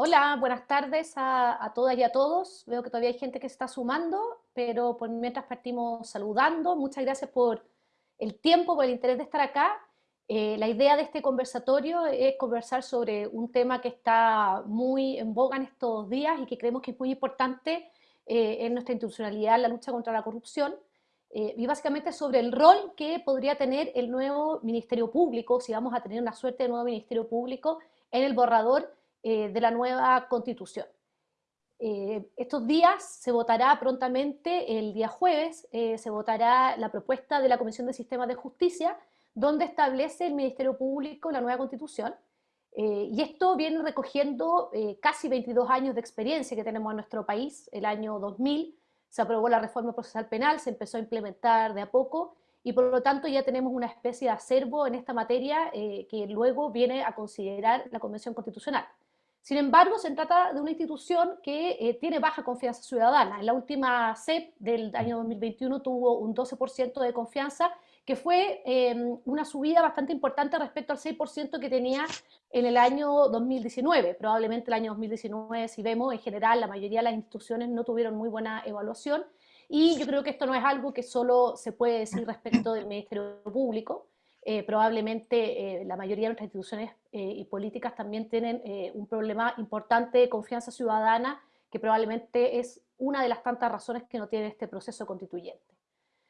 Hola, buenas tardes a, todas y a todos. Veo que todavía hay gente que se está sumando, pero por mientras partimos saludando. Muchas gracias por el tiempo, por el interés de estar acá. Eh, la idea de este conversatorio es conversar sobre un tema que está muy en boga en estos días y que creemos que es muy importante eh, en nuestra institucionalidad, la lucha contra la corrupción. Eh, y básicamente sobre el rol que podría tener el nuevo Ministerio Público, si vamos a tener una suerte de nuevo Ministerio Público en el borrador eh, de la nueva constitución. Eh, estos días se votará prontamente, el día jueves, eh, se votará la propuesta de la Comisión de Sistemas de Justicia, donde establece el Ministerio Público la nueva constitución, y esto viene recogiendo casi 22 años de experiencia que tenemos en nuestro país. El año 2000 se aprobó la reforma procesal penal, se empezó a implementar de a poco, y por lo tanto ya tenemos una especie de acervo en esta materia que luego viene a considerar la Convención Constitucional. Sin embargo, se trata de una institución que eh, tiene baja confianza ciudadana. En la última CEP del año 2021 tuvo un 12% de confianza, que fue em, una subida bastante importante respecto al 6% que tenía en el año 2019. Probablemente el año 2019, si vemos, en general la mayoría de las instituciones no tuvieron muy buena evaluación, y yo creo que esto no es algo que solo se puede decir respecto del Ministerio Público, eh, probablemente eh, la mayoría de nuestras instituciones eh, y políticas también tienen un problema importante de confianza ciudadana, que probablemente es una de las tantas razones que no tiene este proceso constituyente.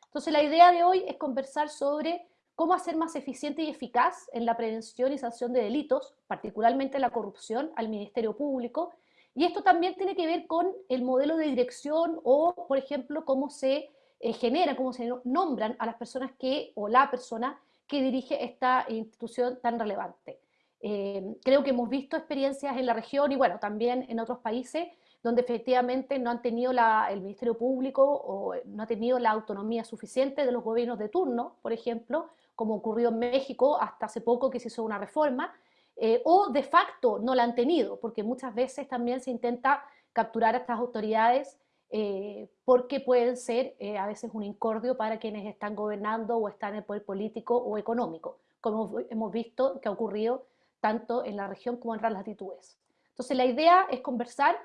Entonces la idea de hoy es conversar sobre cómo hacer más eficiente y eficaz en la prevención y sanción de delitos, particularmente la corrupción, al Ministerio Público, y esto también tiene que ver con el modelo de dirección o, por ejemplo, cómo se genera, cómo se nombran a las personas que, o la persona que dirige esta institución tan relevante. Eh, creo que hemos visto experiencias en la región y bueno, también en otros países donde efectivamente no han tenido el Ministerio Público o no ha tenido la autonomía suficiente de los gobiernos de turno, por ejemplo, como ocurrió en México hasta hace poco que se hizo una reforma, eh, o de facto no la han tenido, porque muchas veces también se intenta capturar a estas autoridades eh, porque pueden ser eh, a veces un incordio para quienes están gobernando o están en el poder político o económico, como hemos visto que ha ocurrido tanto en la región como en otras latitudes. Entonces la idea es conversar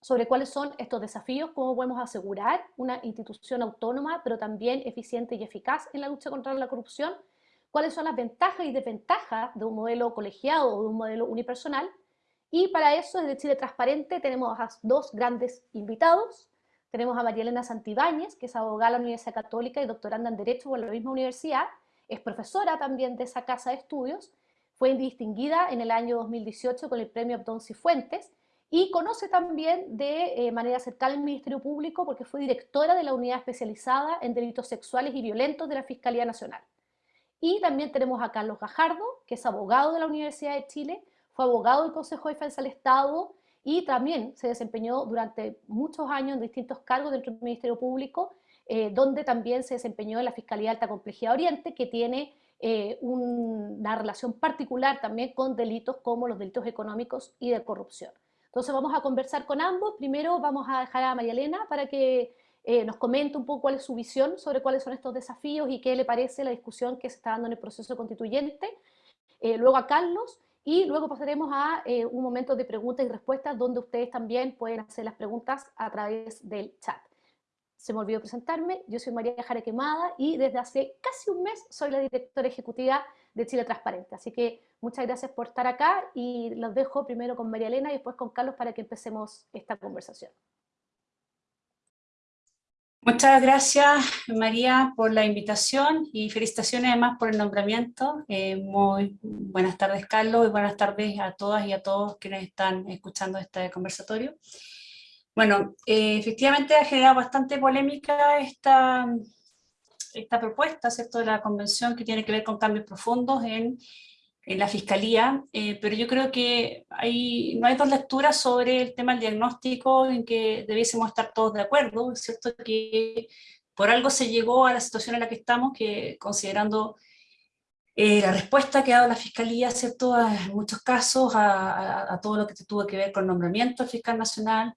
sobre cuáles son estos desafíos, cómo podemos asegurar una institución autónoma, pero también eficiente y eficaz en la lucha contra la corrupción, cuáles son las ventajas y desventajas de un modelo colegiado o de un modelo unipersonal, y para eso, desde Chile Transparente, tenemos a dos grandes invitados. Tenemos a María Elena Santibáñez, que es abogada de la Universidad Católica y doctoranda en Derecho por la misma universidad. Es profesora también de esa casa de estudios. Fue distinguida en el año 2018 con el premio Abdón Cifuentes y conoce también de eh, manera cercana al Ministerio Público porque fue directora de la unidad especializada en delitos sexuales y violentos de la Fiscalía Nacional. Y también tenemos a Carlos Gajardo, que es abogado de la Universidad de Chile, fue abogado del Consejo de Defensa del Estado y también se desempeñó durante muchos años en distintos cargos dentro del Ministerio Público, eh, donde también se desempeñó en la Fiscalía de Alta Complejidad Oriente, que tiene eh, una relación particular también con delitos como los delitos económicos y de corrupción. Entonces vamos a conversar con ambos. Primero vamos a dejar a María Elena para que eh, nos comente un poco cuál es su visión sobre cuáles son estos desafíos y qué le parece la discusión que se está dando en el proceso constituyente. luego a Carlos, y luego pasaremos a eh, un momento de preguntas y respuestas donde ustedes también pueden hacer las preguntas a través del chat. Se me olvidó presentarme, yo soy María Jara Quemada y desde hace casi un mes soy la directora ejecutiva de Chile Transparente. Así que muchas gracias por estar acá y los dejo primero con María Elena y después con Carlos para que empecemos esta conversación. Muchas gracias, María, por la invitación y felicitaciones además por el nombramiento. Eh, buenas tardes, Carlos, y buenas tardes a todas y a todos quienes están escuchando este conversatorio. Bueno, eh, efectivamente ha generado bastante polémica esta, esta propuesta, ¿cierto?, de la convención que tiene que ver con cambios profundos en en la Fiscalía, eh, pero yo creo que hay, no hay dos lecturas sobre el tema del diagnóstico en que debiésemos estar todos de acuerdo, es cierto que por algo se llegó a la situación en la que estamos, que considerando eh, la respuesta que ha dado la Fiscalía, ¿cierto? en muchos casos, a, todo lo que tuvo que ver con el nombramiento del fiscal nacional,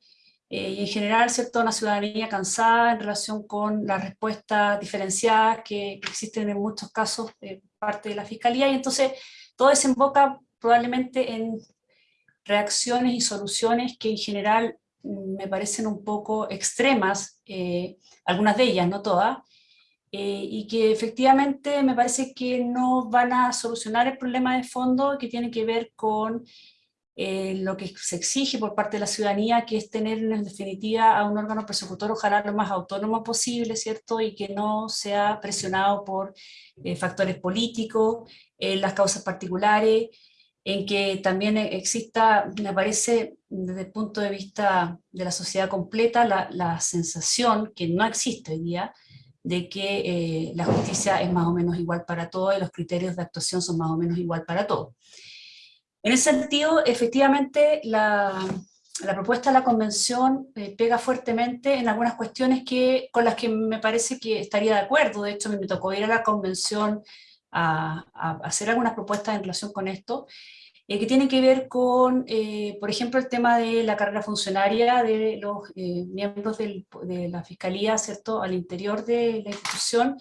eh, y en general, ¿cierto? una ciudadanía cansada en relación con las respuestas diferenciadas que, existen en muchos casos de parte de la Fiscalía, y entonces todo desemboca probablemente en reacciones y soluciones que en general mm, me parecen un poco extremas, eh, algunas de ellas, no todas, eh, y que efectivamente me parece que no van a solucionar el problema de fondo que tiene que ver con eh, lo que se exige por parte de la ciudadanía, que es tener en definitiva a un órgano persecutor ojalá lo más autónomo posible, ¿cierto? Y que no sea presionado por eh, factores políticos, las causas particulares, en que también exista, me parece, desde el punto de vista de la sociedad completa, la, la sensación que no existe hoy día, de que eh, la justicia es más o menos igual para todos y los criterios de actuación son más o menos igual para todos. En ese sentido, efectivamente, la, la propuesta de la convención eh, pega fuertemente en algunas cuestiones que, con las que me parece que estaría de acuerdo, de hecho me tocó ir a la convención a, a hacer algunas propuestas en relación con esto, eh, que tiene que ver con, eh, por ejemplo, el tema de la carrera funcionaria de los eh, miembros de la Fiscalía, ¿cierto?, al interior de la institución,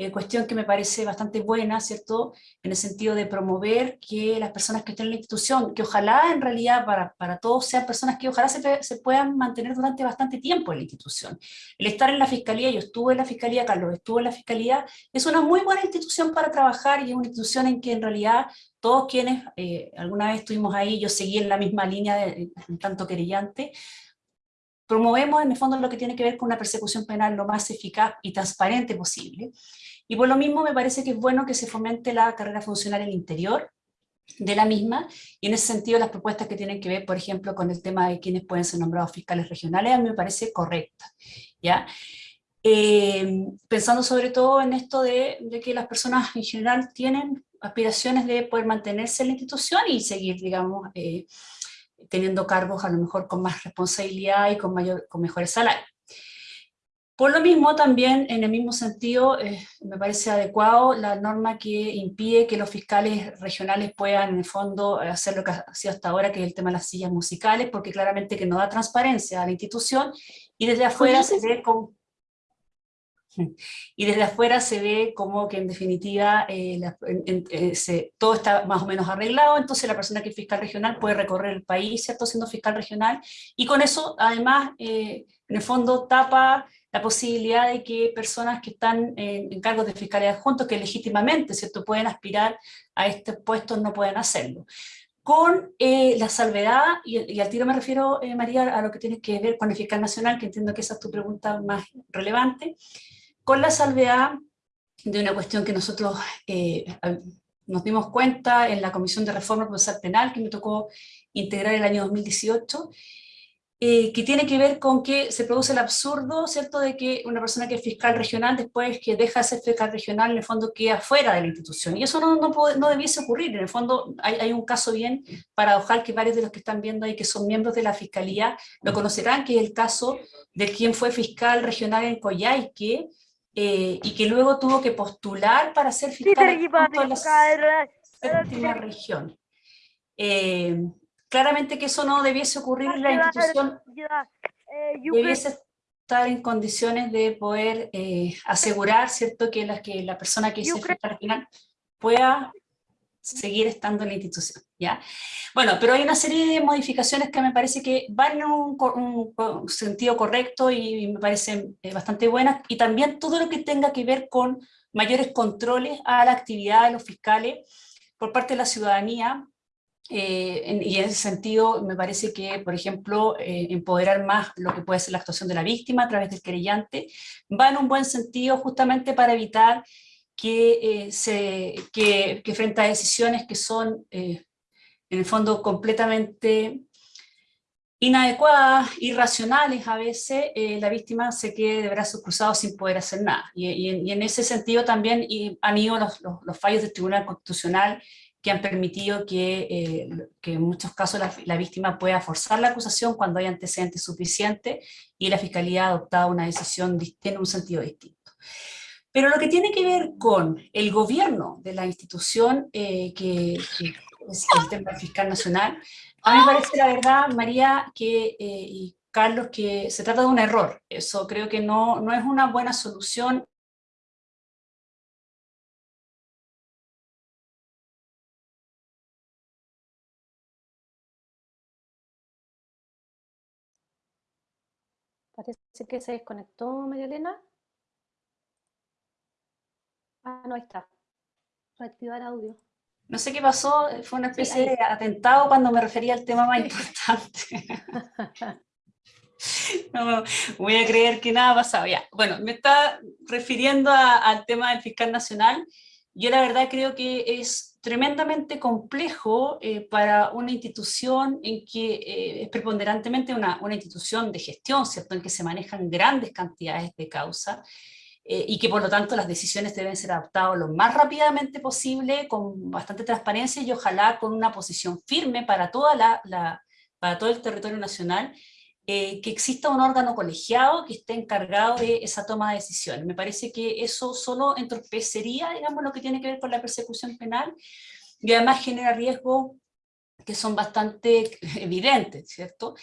eh, cuestión que me parece bastante buena, ¿cierto?, en el sentido de promover que las personas que estén en la institución, que ojalá en realidad para, para todos sean personas que ojalá se, se, puedan mantener durante bastante tiempo en la institución. El estar en la Fiscalía, yo estuve en la Fiscalía, Carlos estuvo en la Fiscalía, es una muy buena institución para trabajar y es una institución en que en realidad todos quienes eh, alguna vez estuvimos ahí, yo seguí en la misma línea, de, en tanto querellante, promovemos en el fondo lo que tiene que ver con una persecución penal lo más eficaz y transparente posible. Y por lo mismo me parece que es bueno que se fomente la carrera funcional en el interior de la misma, y en ese sentido las propuestas que tienen que ver, por ejemplo, con el tema de quiénes pueden ser nombrados fiscales regionales, a mí me parece correcta. ¿ya? Eh, pensando sobre todo en esto de, de, que las personas en general tienen aspiraciones de poder mantenerse en la institución y seguir, digamos, eh, teniendo cargos a lo mejor con más responsabilidad y con, mayor, con mejores salarios. Por lo mismo, también, en el mismo sentido, eh, me parece adecuado la norma que impide que los fiscales regionales puedan, en el fondo, hacer lo que ha sido hasta ahora, que es el tema de las sillas musicales, porque claramente que no da transparencia a la institución, y desde afuera se ve como... Y desde afuera se ve como que en definitiva eh, la, en, en, se, todo está más o menos arreglado, entonces la persona que es fiscal regional puede recorrer el país, ¿cierto? Siendo fiscal regional, y con eso además, eh, en el fondo, tapa la posibilidad de que personas que están en, en cargos de fiscalía adjuntos, que legítimamente ¿cierto? pueden aspirar a estos puestos, no pueden hacerlo. Con eh, la salvedad, y, y, al tiro me refiero, eh, María, a lo que tiene que ver con el fiscal nacional, que entiendo que esa es tu pregunta más relevante, con la salvedad de una cuestión que nosotros eh, nos dimos cuenta en la Comisión de Reforma Procesal Penal, que me tocó integrar el año 2018, eh, que tiene que ver con que se produce el absurdo, ¿cierto?, de que una persona que es fiscal regional, después que deja de ser fiscal regional, en el fondo queda fuera de la institución. Y eso no, no, puede, no debiese ocurrir. En el fondo hay, hay, un caso bien paradojal que varios de los que están viendo ahí, que son miembros de la Fiscalía, lo conocerán, que es el caso de quien fue fiscal regional en Coyhaique, eh, y que luego tuvo que postular para ser fiscal en la séptima región. Eh, claramente que eso no debiese ocurrir en la institución, eh, debiese estar en condiciones de poder eh, asegurar, ¿cierto?, que la, que la persona que hizo al final pueda seguir estando en la institución, ¿ya? Bueno, pero hay una serie de modificaciones que me parece que van en un, un, un sentido correcto y, y me parecen eh, bastante buenas, y también todo lo que tenga que ver con mayores controles a la actividad de los fiscales por parte de la ciudadanía, eh, en, y en ese sentido me parece que, por ejemplo, eh, empoderar más lo que puede ser la actuación de la víctima a través del querellante, va en un buen sentido justamente para evitar que, eh, se, que, que, frente a decisiones que son eh, en el fondo completamente inadecuadas, irracionales a veces, eh, la víctima se quede de brazos cruzados sin poder hacer nada. Y, y, y en ese sentido también y han ido los, los, los fallos del Tribunal Constitucional que han permitido que, eh, que en muchos casos la, la, víctima pueda forzar la acusación cuando hay antecedentes suficientes y la Fiscalía ha adoptado una decisión en un sentido distinto. Pero lo que tiene que ver con el gobierno de la institución, eh, que, que, es el tema fiscal nacional, a mí me parece la verdad, María que, eh, y Carlos, que se trata de un error. Eso creo que no, no es una buena solución Parece que se desconectó María Elena. Ah, no, ahí está. Reactivar audio. No sé qué pasó, fue una especie de atentado cuando me refería al tema más importante. no voy a creer que nada ha pasado. Ya. Bueno, me está refiriendo al tema del fiscal nacional. Yo la verdad creo que es tremendamente complejo eh, para una institución en que eh, es preponderantemente una, una, institución de gestión, ¿cierto? En que se manejan grandes cantidades de causas eh, y que por lo tanto las decisiones deben ser adaptadas lo más rápidamente posible, con bastante transparencia y ojalá con una posición firme para, toda la, para todo el territorio nacional, eh, que exista un órgano colegiado que esté encargado de esa toma de decisiones. Me parece que eso solo entorpecería, digamos, lo que tiene que ver con la persecución penal, y además genera riesgos que son bastante evidentes, ¿cierto?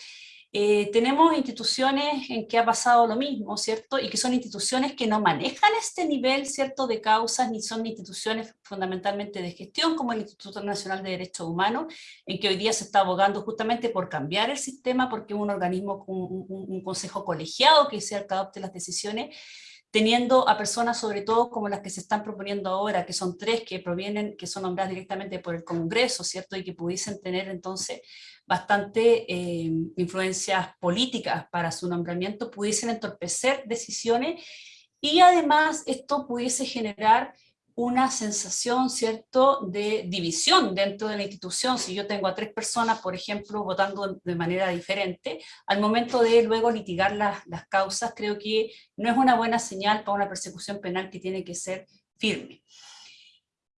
Eh, tenemos instituciones en que ha pasado lo mismo, ¿cierto? Y que son instituciones que no manejan este nivel, ¿cierto?, de causas, ni son instituciones fundamentalmente de gestión, como el Instituto Nacional de Derechos Humanos, en que hoy día se está abogando justamente por cambiar el sistema, porque un organismo, un, un consejo colegiado que sea el que adopte las decisiones, teniendo a personas sobre todo como las que se están proponiendo ahora, que son tres que provienen, que son nombradas directamente por el Congreso, ¿cierto? Y que pudiesen tener entonces bastante eh, influencias políticas para su nombramiento, pudiesen entorpecer decisiones y además esto pudiese generar una sensación, ¿cierto?, de división dentro de la institución. Si yo tengo a tres personas, por ejemplo, votando de manera diferente, al momento de luego litigar las, las causas, creo que no es una buena señal para una persecución penal que tiene que ser firme.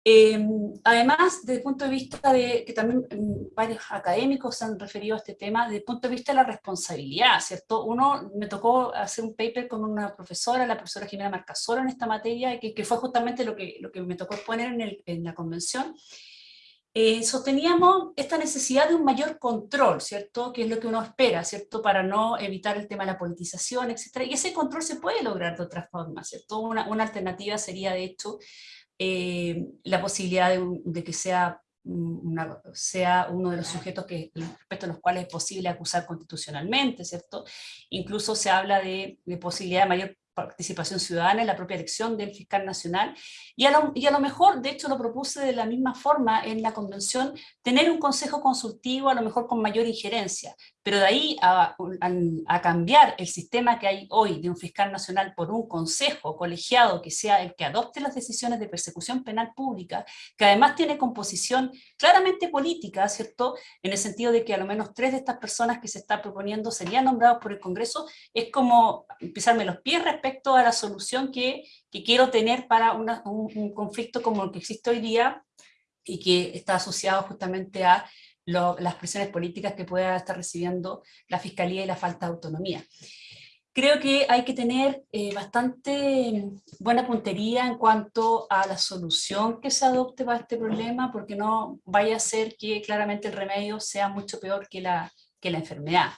Em, además, desde el punto de vista de, que también mm, varios académicos se han referido a este tema, desde el punto de vista de la responsabilidad, ¿cierto? Uno, me tocó hacer un paper con una profesora, la profesora Jimena Marcasolo en esta materia, que, que fue justamente lo que, lo que me tocó exponer en, en la convención, eh, sosteníamos esta necesidad de un mayor control, ¿cierto? Que es lo que uno espera, ¿cierto? Para no evitar el tema de la politización, etc. Y ese control se puede lograr de otra forma, ¿cierto? Una, una alternativa sería, de hecho, eh, la posibilidad de, que sea, sea uno de los sujetos que, respecto a los cuales es posible acusar constitucionalmente, ¿cierto? Incluso se habla de, de posibilidad de mayor participación ciudadana en la propia elección del fiscal nacional, y a, lo, y a, lo, mejor, de hecho lo propuse de la misma forma en la convención, tener un consejo consultivo a lo mejor con mayor injerencia, pero de ahí a, a, cambiar el sistema que hay hoy de un fiscal nacional por un consejo colegiado que sea el que adopte las decisiones de persecución penal pública, que además tiene composición claramente política, ¿cierto? En el sentido de que a lo menos tres de estas personas que se está proponiendo serían nombrados por el Congreso, es como pisarme los pies respecto a la solución que, que quiero tener para una, un, un conflicto como el que existe hoy día y que está asociado justamente a las presiones políticas que pueda estar recibiendo la Fiscalía y la falta de autonomía. Creo que hay que tener eh, bastante buena puntería en cuanto a la solución que se adopte para este problema, porque no vaya a ser que claramente el remedio sea mucho peor que la, que la enfermedad.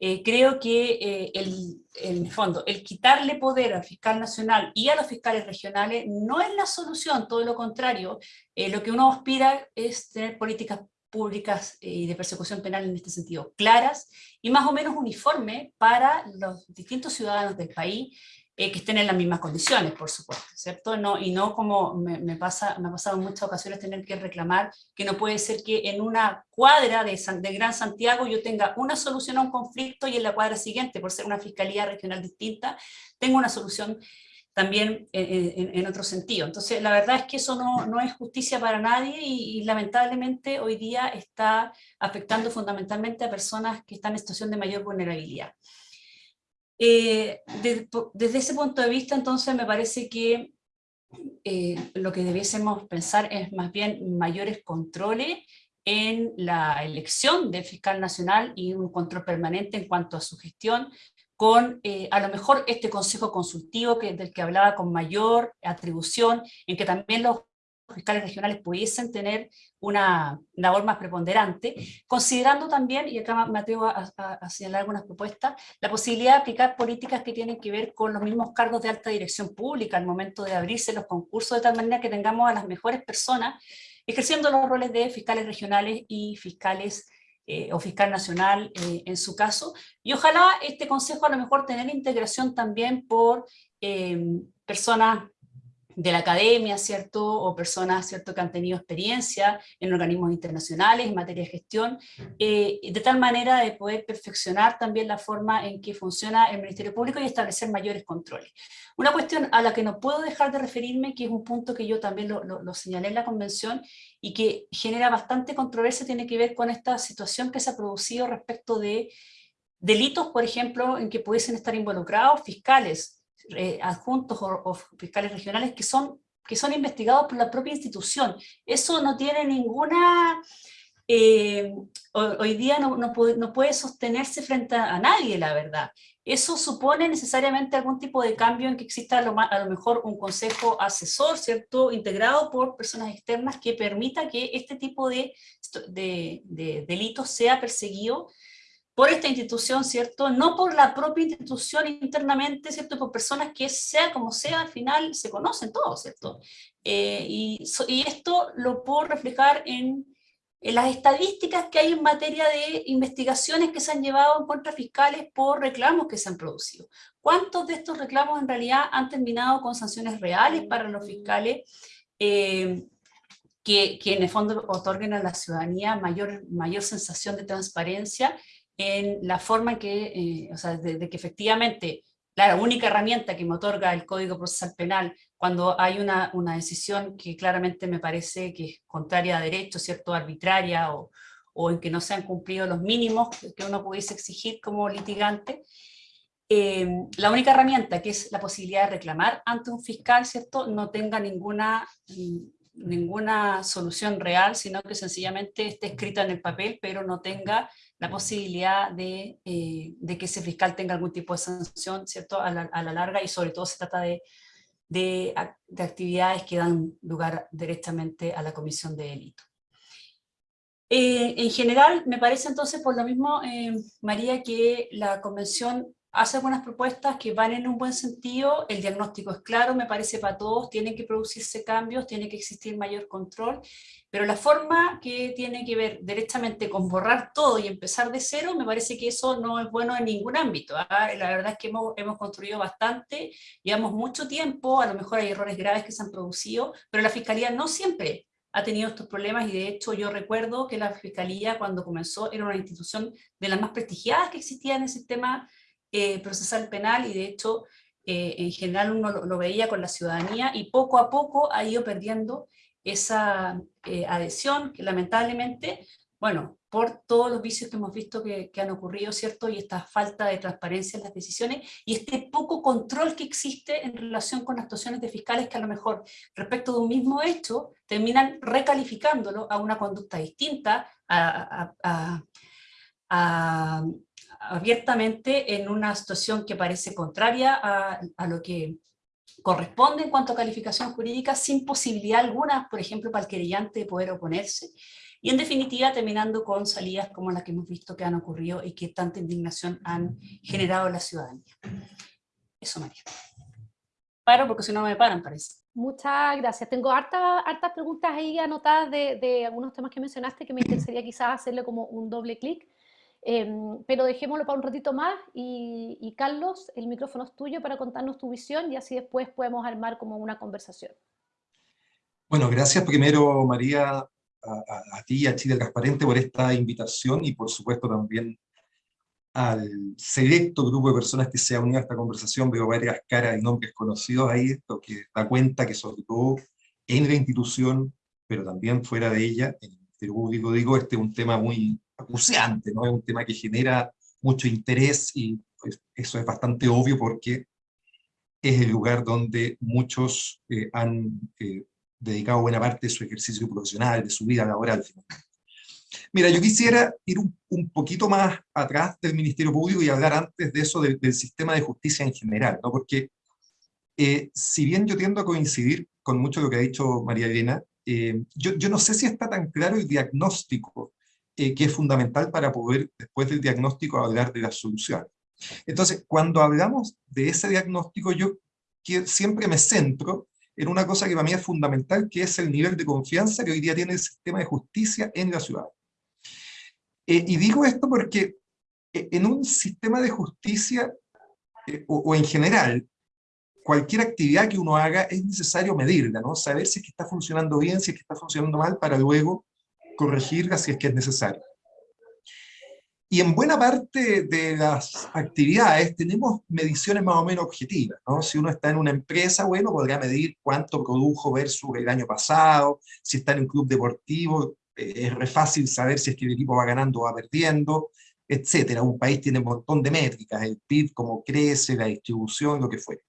Eh, creo que eh, el, el fondo, el quitarle poder al fiscal nacional y a los fiscales regionales no es la solución, todo lo contrario, lo que uno aspira es tener políticas públicas eh, y de persecución penal en este sentido claras y más o menos uniforme para los distintos ciudadanos del país eh, que estén en las mismas condiciones, por supuesto, ¿cierto? No, y no como me, pasa, me ha pasado en muchas ocasiones tener que reclamar que no puede ser que en una cuadra de, de Gran Santiago yo tenga una solución a un conflicto y en la cuadra siguiente, por ser una fiscalía regional distinta, tengo una solución también en, otro sentido. Entonces, la verdad es que eso no, no es justicia para nadie y, lamentablemente hoy día está afectando fundamentalmente a personas que están en situación de mayor vulnerabilidad. Eh, desde ese punto de vista, entonces, me parece que eh, lo que debiésemos pensar es más bien mayores controles en la elección del fiscal nacional y un control permanente en cuanto a su gestión, con eh, a lo mejor este consejo consultivo que, del que hablaba con mayor atribución, en que también los fiscales regionales pudiesen tener una labor más preponderante, considerando también, y acá me atrevo a, señalar algunas propuestas, la posibilidad de aplicar políticas que tienen que ver con los mismos cargos de alta dirección pública al momento de abrirse los concursos, de tal manera que tengamos a las mejores personas ejerciendo los roles de fiscales regionales y fiscales eh, o fiscal nacional eh, en su caso, y ojalá este consejo a lo mejor tener integración también por personas de la academia, ¿cierto? O personas, ¿cierto?, que han tenido experiencia en organismos internacionales en materia de gestión, eh, de tal manera de poder perfeccionar también la forma en que funciona el Ministerio Público y establecer mayores controles. Una cuestión a la que no puedo dejar de referirme, que es un punto que yo también lo, lo señalé en la convención, y que genera bastante controversia, tiene que ver con esta situación que se ha producido respecto de delitos, por ejemplo, en que pudiesen estar involucrados fiscales, eh, adjuntos o, fiscales regionales que son, que son investigados por la propia institución. Eso no tiene ninguna... Eh, hoy día no, no, puede, no, puede, sostenerse frente a, nadie, la verdad. Eso supone necesariamente algún tipo de cambio en que exista a lo, a lo, mejor un consejo asesor, ¿cierto?, integrado por personas externas que permita que este tipo de, de, de delitos sea perseguido por esta institución, ¿cierto? No por la propia institución internamente, ¿cierto? Por personas que sea como sea, al final se conocen todos, ¿cierto? Eh, y, esto lo puedo reflejar en, en, las estadísticas que hay en materia de investigaciones que se han llevado en contra fiscales por reclamos que se han producido. ¿Cuántos de estos reclamos en realidad han terminado con sanciones reales para los fiscales? Eh, que, que, en el fondo otorguen a la ciudadanía mayor, mayor sensación de transparencia en la forma que, eh, o sea, de, que efectivamente la única herramienta que me otorga el Código Procesal Penal cuando hay una, una, decisión que claramente me parece que es contraria a derecho, ¿cierto? arbitraria o, o en que no se han cumplido los mínimos que uno pudiese exigir como litigante, eh, la única herramienta que es la posibilidad de reclamar ante un fiscal, ¿cierto? No tenga ninguna, ninguna solución real, sino que sencillamente esté escrita en el papel, pero no tenga la posibilidad de, eh, de, que ese fiscal tenga algún tipo de sanción, ¿cierto?, a la, a la larga, y sobre todo se trata de, de, de, actividades que dan lugar directamente a la comisión de delito. Eh, en general, me parece entonces, por lo mismo, eh, María, que la convención hace algunas propuestas que van en un buen sentido, el diagnóstico es claro, me parece para todos, tienen que producirse cambios, tiene que existir mayor control, pero la forma que tiene que ver directamente con borrar todo y empezar de cero, me parece que eso no es bueno en ningún ámbito. ¿ah? La verdad es que hemos, hemos construido bastante, llevamos mucho tiempo, a lo mejor hay errores graves que se han producido, pero la Fiscalía no siempre ha tenido estos problemas y de hecho yo recuerdo que la Fiscalía cuando comenzó era una institución de las más prestigiadas que existía en el sistema eh, procesal penal y de hecho eh, en general uno lo, veía con la ciudadanía y poco a poco ha ido perdiendo esa eh, adhesión que lamentablemente, bueno, por todos los vicios que hemos visto que, han ocurrido, ¿cierto? Y esta falta de transparencia en las decisiones y este poco control que existe en relación con actuaciones de fiscales que a lo mejor respecto de un mismo hecho terminan recalificándolo a una conducta distinta, a abiertamente en una situación que parece contraria a, a, lo que corresponde en cuanto a calificación jurídica, sin posibilidad alguna, por ejemplo, para el querellante de poder oponerse, y en definitiva terminando con salidas como las que hemos visto que han ocurrido y que tanta indignación han generado en la ciudadanía. Eso, María. Paro porque si no me paran, parece. Muchas gracias. Tengo hartas, hartas preguntas ahí anotadas de, de, algunos temas que mencionaste que me interesaría quizás hacerle como un doble clic. Em, pero dejémoslo para un ratito más y, Carlos, el micrófono es tuyo para contarnos tu visión y así después podemos armar como una conversación. Bueno, gracias primero María, a, a, ti y a Chile Transparente por esta invitación y por supuesto también al selecto grupo de personas que se ha unido a esta conversación, veo varias caras y nombres conocidos ahí, esto que da cuenta que sobre todo en la institución, pero también fuera de ella, en el Ministerio digo, este es un tema muy acuciante, ¿no? Es un tema que genera mucho interés y pues, eso es bastante obvio porque es el lugar donde muchos eh, han eh, dedicado buena parte de su ejercicio profesional, de su vida laboral. Mira, yo quisiera ir un, un, poquito más atrás del Ministerio Público y hablar antes de eso del, del sistema de justicia en general, ¿no? porque eh, si bien yo tiendo a coincidir con mucho de lo que ha dicho María Elena, eh, yo, yo no sé si está tan claro el diagnóstico eh, que es fundamental para poder, después del diagnóstico, hablar de la solución. Entonces, cuando hablamos de ese diagnóstico, yo siempre me centro en una cosa que para mí es fundamental, que es el nivel de confianza que hoy día tiene el sistema de justicia en la ciudad. Eh, y digo esto porque eh, en un sistema de justicia, o, en general, cualquier actividad que uno haga es necesario medirla, ¿no? Saber si es que está funcionando bien, si es que está funcionando mal, para luego corregirla si es que es necesario. Y en buena parte de las actividades tenemos mediciones más o menos objetivas, ¿no? Si uno está en una empresa, bueno, podrá medir cuánto produjo versus el año pasado, si está en un club deportivo, eh, es fácil saber si es que el equipo va ganando o va perdiendo, etcétera. Un país tiene un montón de métricas, el PIB, cómo crece, la distribución, lo que fuera.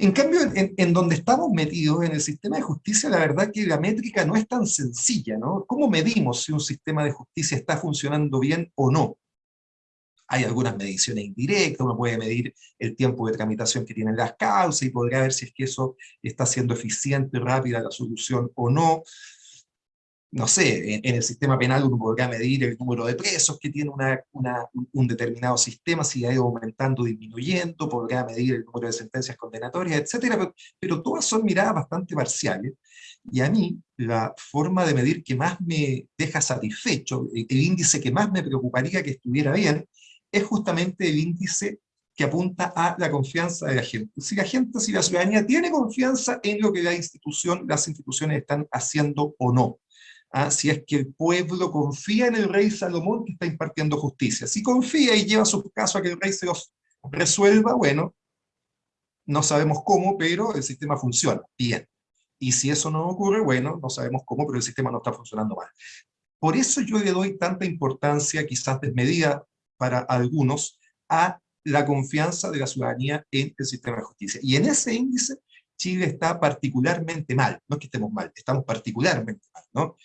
En cambio, en, donde estamos metidos, en el sistema de justicia, la verdad que la métrica no es tan sencilla, ¿no? ¿Cómo medimos si un sistema de justicia está funcionando bien o no? Hay algunas mediciones indirectas, uno puede medir el tiempo de tramitación que tienen las causas y podría ver si es que eso está siendo eficiente, rápida la solución o no no sé, en, el sistema penal uno podría medir el número de presos que tiene un determinado sistema, si ha ido aumentando o disminuyendo, podría medir el número de sentencias condenatorias, etcétera, pero, todas son miradas bastante parciales, y a mí la forma de medir que más me deja satisfecho, el, índice que más me preocuparía que estuviera bien, es justamente el índice que apunta a la confianza de la gente. Si la gente, si la ciudadanía tiene confianza en lo que la institución, las instituciones están haciendo o no. ¿Ah? si es que el pueblo confía en el rey Salomón que está impartiendo justicia. Si confía y lleva su caso a que el rey se los resuelva, bueno, no sabemos cómo, pero el sistema funciona bien. Y si eso no ocurre, bueno, no sabemos cómo, pero el sistema no está funcionando mal. Por eso yo le doy tanta importancia, quizás desmedida para algunos, a la confianza de la ciudadanía en el sistema de justicia. Y en ese índice Chile está particularmente mal, no es que estemos mal, estamos particularmente mal, ¿no?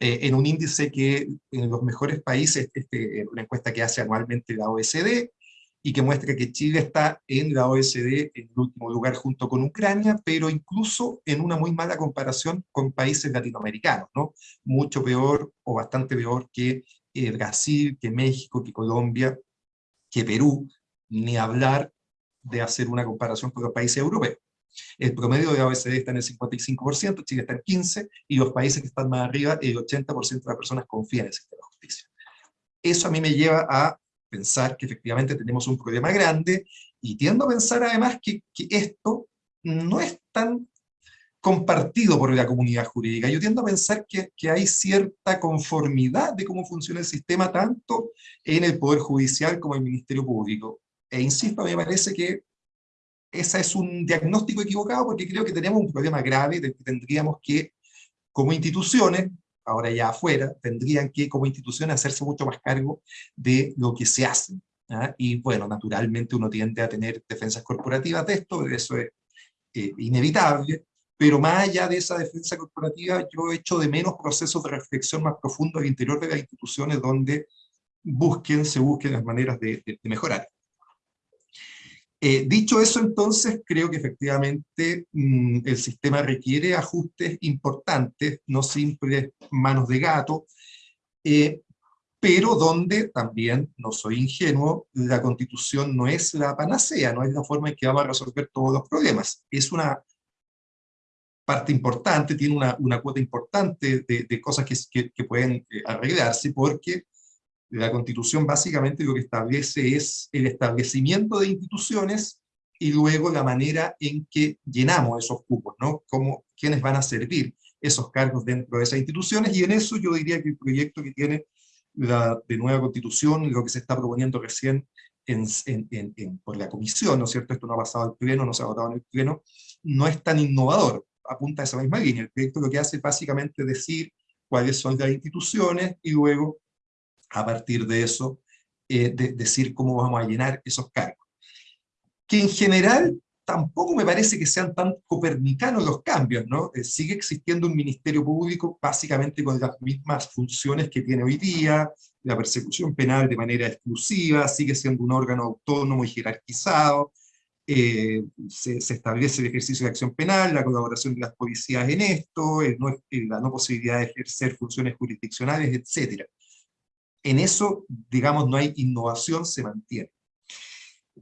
Eh, en un índice que en los mejores países, este, una encuesta que hace anualmente la OSD, y que muestra que Chile está en la OSD en el último lugar junto con Ucrania, pero incluso en una muy mala comparación con países latinoamericanos, ¿no? Mucho peor o bastante peor que eh, Brasil, que México, que Colombia, que Perú, ni hablar de hacer una comparación con los países europeos. El promedio de la OECD está en el 55%, Chile está en 15%, y los países que están más arriba, el 80% de las personas confían en el sistema de justicia. Eso a mí me lleva a pensar que efectivamente tenemos un problema grande, y tiendo a pensar además que, esto no es tan compartido por la comunidad jurídica. Yo tiendo a pensar que, que, hay cierta conformidad de cómo funciona el sistema, tanto en el Poder Judicial como en el Ministerio Público. E insisto, me parece que ese es un diagnóstico equivocado porque creo que tenemos un problema grave de que tendríamos que, como instituciones, ahora ya afuera, tendrían que como instituciones hacerse mucho más cargo de lo que se hace. ¿ah? Y bueno, naturalmente uno tiende a tener defensas corporativas de esto, eso es eh, inevitable, pero más allá de esa defensa corporativa, yo he hecho de menos procesos de reflexión más profundos al interior de las instituciones donde busquen, se busquen las maneras de mejorar. Eh, dicho eso, entonces, creo que efectivamente mm, el sistema requiere ajustes importantes, no simples manos de gato, eh, pero donde también, no soy ingenuo, la constitución no es la panacea, no es la forma en que vamos a resolver todos los problemas. Es una parte importante, tiene una, una cuota importante de, cosas que, pueden eh, arreglarse, porque la Constitución básicamente lo que establece es el establecimiento de instituciones y luego la manera en que llenamos esos cupos, ¿no? Cómo, quiénes van a servir esos cargos dentro de esas instituciones, y en eso yo diría que el proyecto que tiene la de nueva Constitución, lo que se está proponiendo recién en, por la Comisión, ¿no es cierto? Esto no ha pasado al Pleno, no se ha votado en el Pleno, no es tan innovador, apunta a esa misma línea. El proyecto lo que hace es básicamente decir cuáles son las instituciones y luego a partir de eso, eh, decir cómo vamos a llenar esos cargos. Que en general tampoco me parece que sean tan copernicanos los cambios, ¿no? Eh, sigue existiendo un ministerio público básicamente con las mismas funciones que tiene hoy día, la persecución penal de manera exclusiva, sigue siendo un órgano autónomo y jerarquizado, eh, se, establece el ejercicio de acción penal, la colaboración de las policías en esto, la no posibilidad de ejercer funciones jurisdiccionales, etc en eso, digamos, no hay innovación, se mantiene.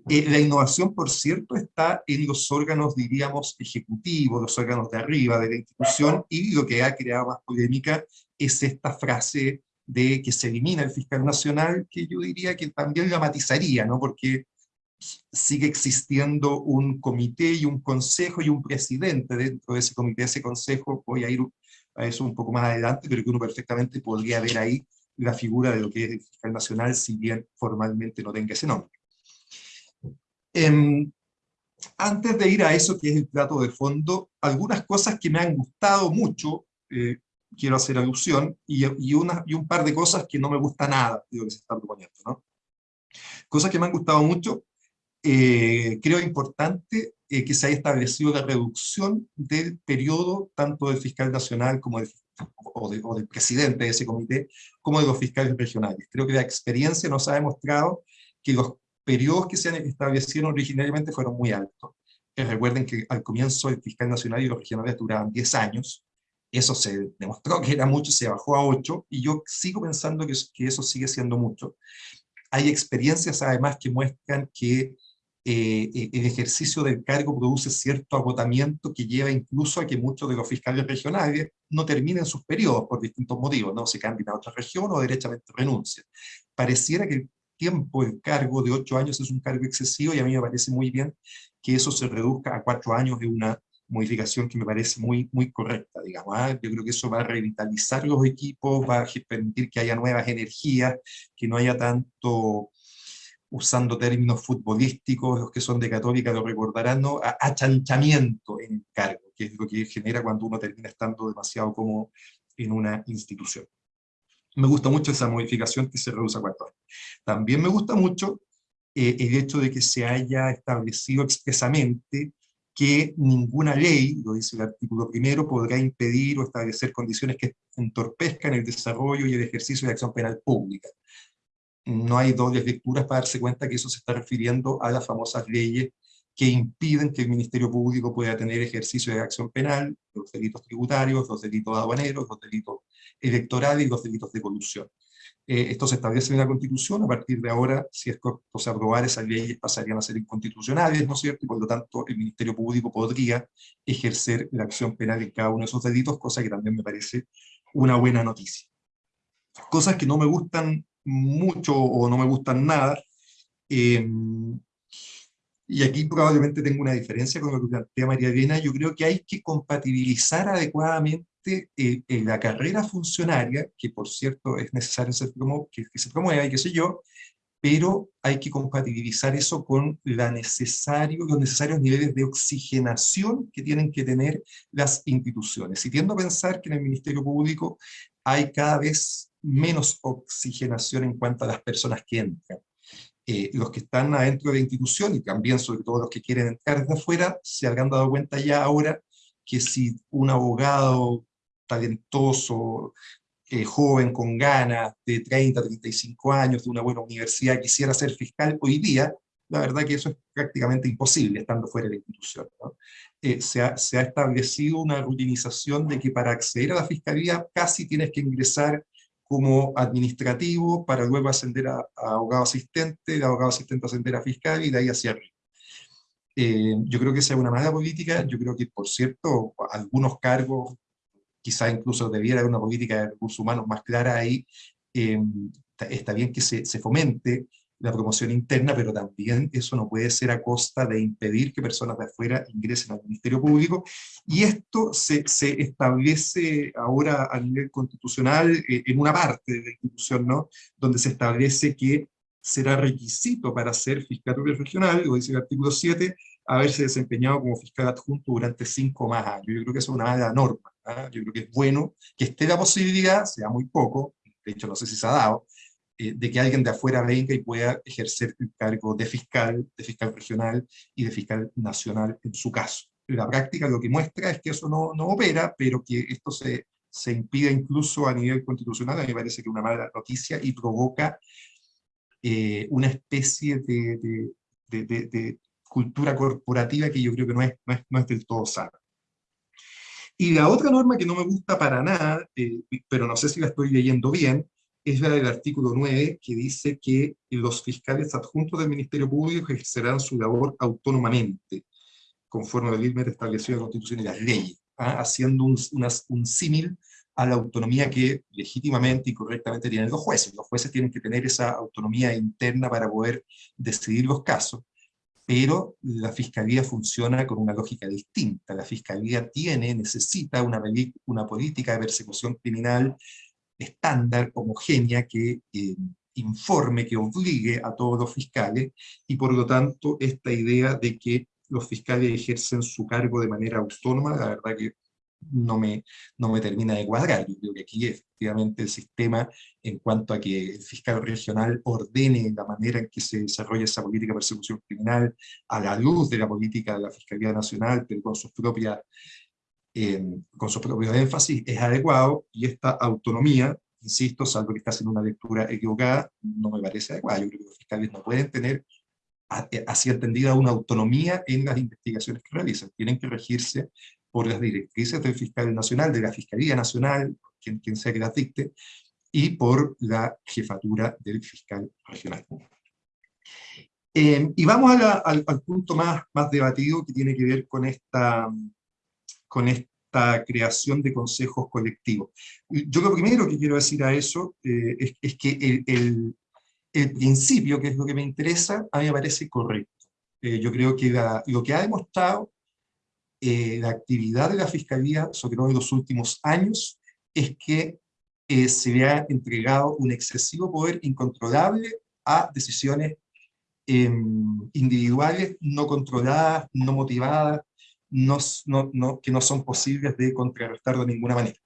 Eh, la innovación, por cierto, está en los órganos, diríamos, ejecutivos, los órganos de arriba de la institución, y lo que ha creado más polémica es esta frase de que se elimina el fiscal nacional, que yo diría que también la matizaría, ¿no? porque sigue existiendo un comité y un consejo y un presidente dentro de ese comité, ese consejo, voy a ir a eso un poco más adelante, pero que uno perfectamente podría ver ahí la figura de lo que es el fiscal nacional, si bien formalmente no tenga ese nombre. Em, antes de ir a eso que es el plato de fondo, algunas cosas que me han gustado mucho, eh, quiero hacer alusión, y, y, una, y un par de cosas que no me gusta nada de lo que se está proponiendo. ¿no? Cosas que me han gustado mucho, eh, creo importante eh, que se haya establecido la reducción del periodo tanto del fiscal nacional como del, o, o, del presidente de ese comité, como de los fiscales regionales. Creo que la experiencia nos ha demostrado que los periodos que se establecieron originariamente fueron muy altos. Que recuerden que al comienzo el fiscal nacional y los regionales duraban 10 años, eso se demostró que era mucho, se bajó a 8, y yo sigo pensando que, que eso sigue siendo mucho. Hay experiencias además que muestran que eh, eh, el ejercicio del cargo produce cierto agotamiento que lleva incluso a que muchos de los fiscales regionales no terminen sus periodos por distintos motivos, no se cambien a otra región o derechamente renuncian. Pareciera que el tiempo el cargo de ocho años es un cargo excesivo y a mí me parece muy bien que eso se reduzca a cuatro años de una modificación que me parece muy, muy correcta, digamos. ¿ah? Yo creo que eso va a revitalizar los equipos, va a permitir que haya nuevas energías, que no haya tanto, usando términos futbolísticos, los que son de católica lo recordarán, ¿no? achanchamiento en el cargo, que es lo que genera cuando uno termina estando demasiado como en una institución. Me gusta mucho esa modificación que se reduce a cuatro años. También me gusta mucho eh, el hecho de que se haya establecido expresamente que ninguna ley, lo dice el artículo primero, podrá impedir o establecer condiciones que entorpezcan el desarrollo y el ejercicio de acción penal pública. No hay dobles lecturas para darse cuenta que eso se está refiriendo a las famosas leyes que impiden que el Ministerio Público pueda tener ejercicio de acción penal, los delitos tributarios, los delitos aduaneros, los delitos electorales y los delitos de corrupción. Eh, esto se establece en la Constitución, a partir de ahora, si es que se aprobar esas leyes pasarían a ser inconstitucionales, ¿no es cierto? Y por lo tanto el Ministerio Público podría ejercer la acción penal en cada uno de esos delitos, cosa que también me parece una buena noticia. Cosas que no me gustan mucho o no me gustan nada, eh, y aquí probablemente tengo una diferencia con lo que plantea María Elena, yo creo que hay que compatibilizar adecuadamente eh, la carrera funcionaria, que por cierto es necesario que, se promueva y qué sé yo, pero hay que compatibilizar eso con la necesario, los necesarios niveles de oxigenación que tienen que tener las instituciones. Y tiendo a pensar que en el Ministerio Público hay cada vez menos oxigenación en cuanto a las personas que entran. Eh, los que están adentro de la institución, y también sobre todo los que quieren entrar desde afuera, se habrán dado cuenta ya ahora que si un abogado talentoso, eh, joven, con ganas, de 30, 35 años, de una buena universidad, quisiera ser fiscal hoy día, la verdad que eso es prácticamente imposible estando fuera de la institución. Eh, se, ha, se, ha, establecido una rutinización de que para acceder a la fiscalía casi tienes que ingresar como administrativo para luego ascender a, abogado asistente, de abogado asistente ascender a fiscal y de ahí hacia arriba. Eh, yo creo que esa es una mala política, yo creo que, por cierto, algunos cargos quizá incluso debiera haber una política de recursos humanos más clara ahí, eh, está bien que se, fomente la promoción interna, pero también eso no puede ser a costa de impedir que personas de afuera ingresen al Ministerio Público, y esto se, se establece ahora a nivel constitucional eh, en una parte de la institución, ¿no? donde se establece que será requisito para ser fiscal regional, lo dice el artículo 7, haberse desempeñado como fiscal adjunto durante cinco más años. Yo creo que eso es una mala norma. ¿ah? Yo creo que es bueno que esté la posibilidad, sea muy poco, de hecho no sé si se ha dado, eh, de que alguien de afuera venga y pueda ejercer el cargo de fiscal, de fiscal regional y de fiscal nacional en su caso. La práctica lo que muestra es que eso no, no opera, pero que esto se, se impide incluso a nivel constitucional, a mí me parece que es una mala noticia y provoca eh, una especie de, de, cultura corporativa que yo creo que no es, no es, no es del todo sana. Y la otra norma que no me gusta para nada, eh, pero no sé si la estoy leyendo bien, es la del artículo 9, que dice que los fiscales adjuntos del Ministerio Público ejercerán su labor autónomamente, conforme la ley establecido en la Constitución y las leyes, ¿ah? haciendo un, un símil a la autonomía que legítimamente y correctamente tienen los jueces. Los jueces tienen que tener esa autonomía interna para poder decidir los casos, pero la Fiscalía funciona con una lógica distinta. La Fiscalía tiene, necesita una, una política de persecución criminal estándar, homogénea, que eh, informe, que obligue a todos los fiscales, y por lo tanto esta idea de que los fiscales ejercen su cargo de manera autónoma, la verdad que no me, no me termina de cuadrar. Yo creo que aquí efectivamente el sistema, en cuanto a que el fiscal regional ordene la manera en que se desarrolla esa política de persecución criminal, a la luz de la política de la Fiscalía Nacional, pero con sus propias eh, con su propio énfasis, es adecuado, y esta autonomía, insisto, salvo que está haciendo una lectura equivocada, no me parece adecuada. Yo creo que los fiscales no pueden tener eh, así entendida una autonomía en las investigaciones que realizan. Tienen que regirse por las directrices del fiscal nacional, de la Fiscalía Nacional, quien, quien sea que las dicte, y por la jefatura del fiscal regional. Eh, y vamos al, al, punto más, más debatido que tiene que ver con esta, con esta creación de consejos colectivos. Yo lo primero que quiero decir a eso eh, es, es, que el, el, el, principio, que es lo que me interesa, a mí me parece correcto. Eh, yo creo que la, lo que ha demostrado eh, la actividad de la Fiscalía, sobre todo en los últimos años, es que eh, se le ha entregado un excesivo poder incontrolable a decisiones em, individuales no controladas, no motivadas, no, que no son posibles de contrarrestar de ninguna manera.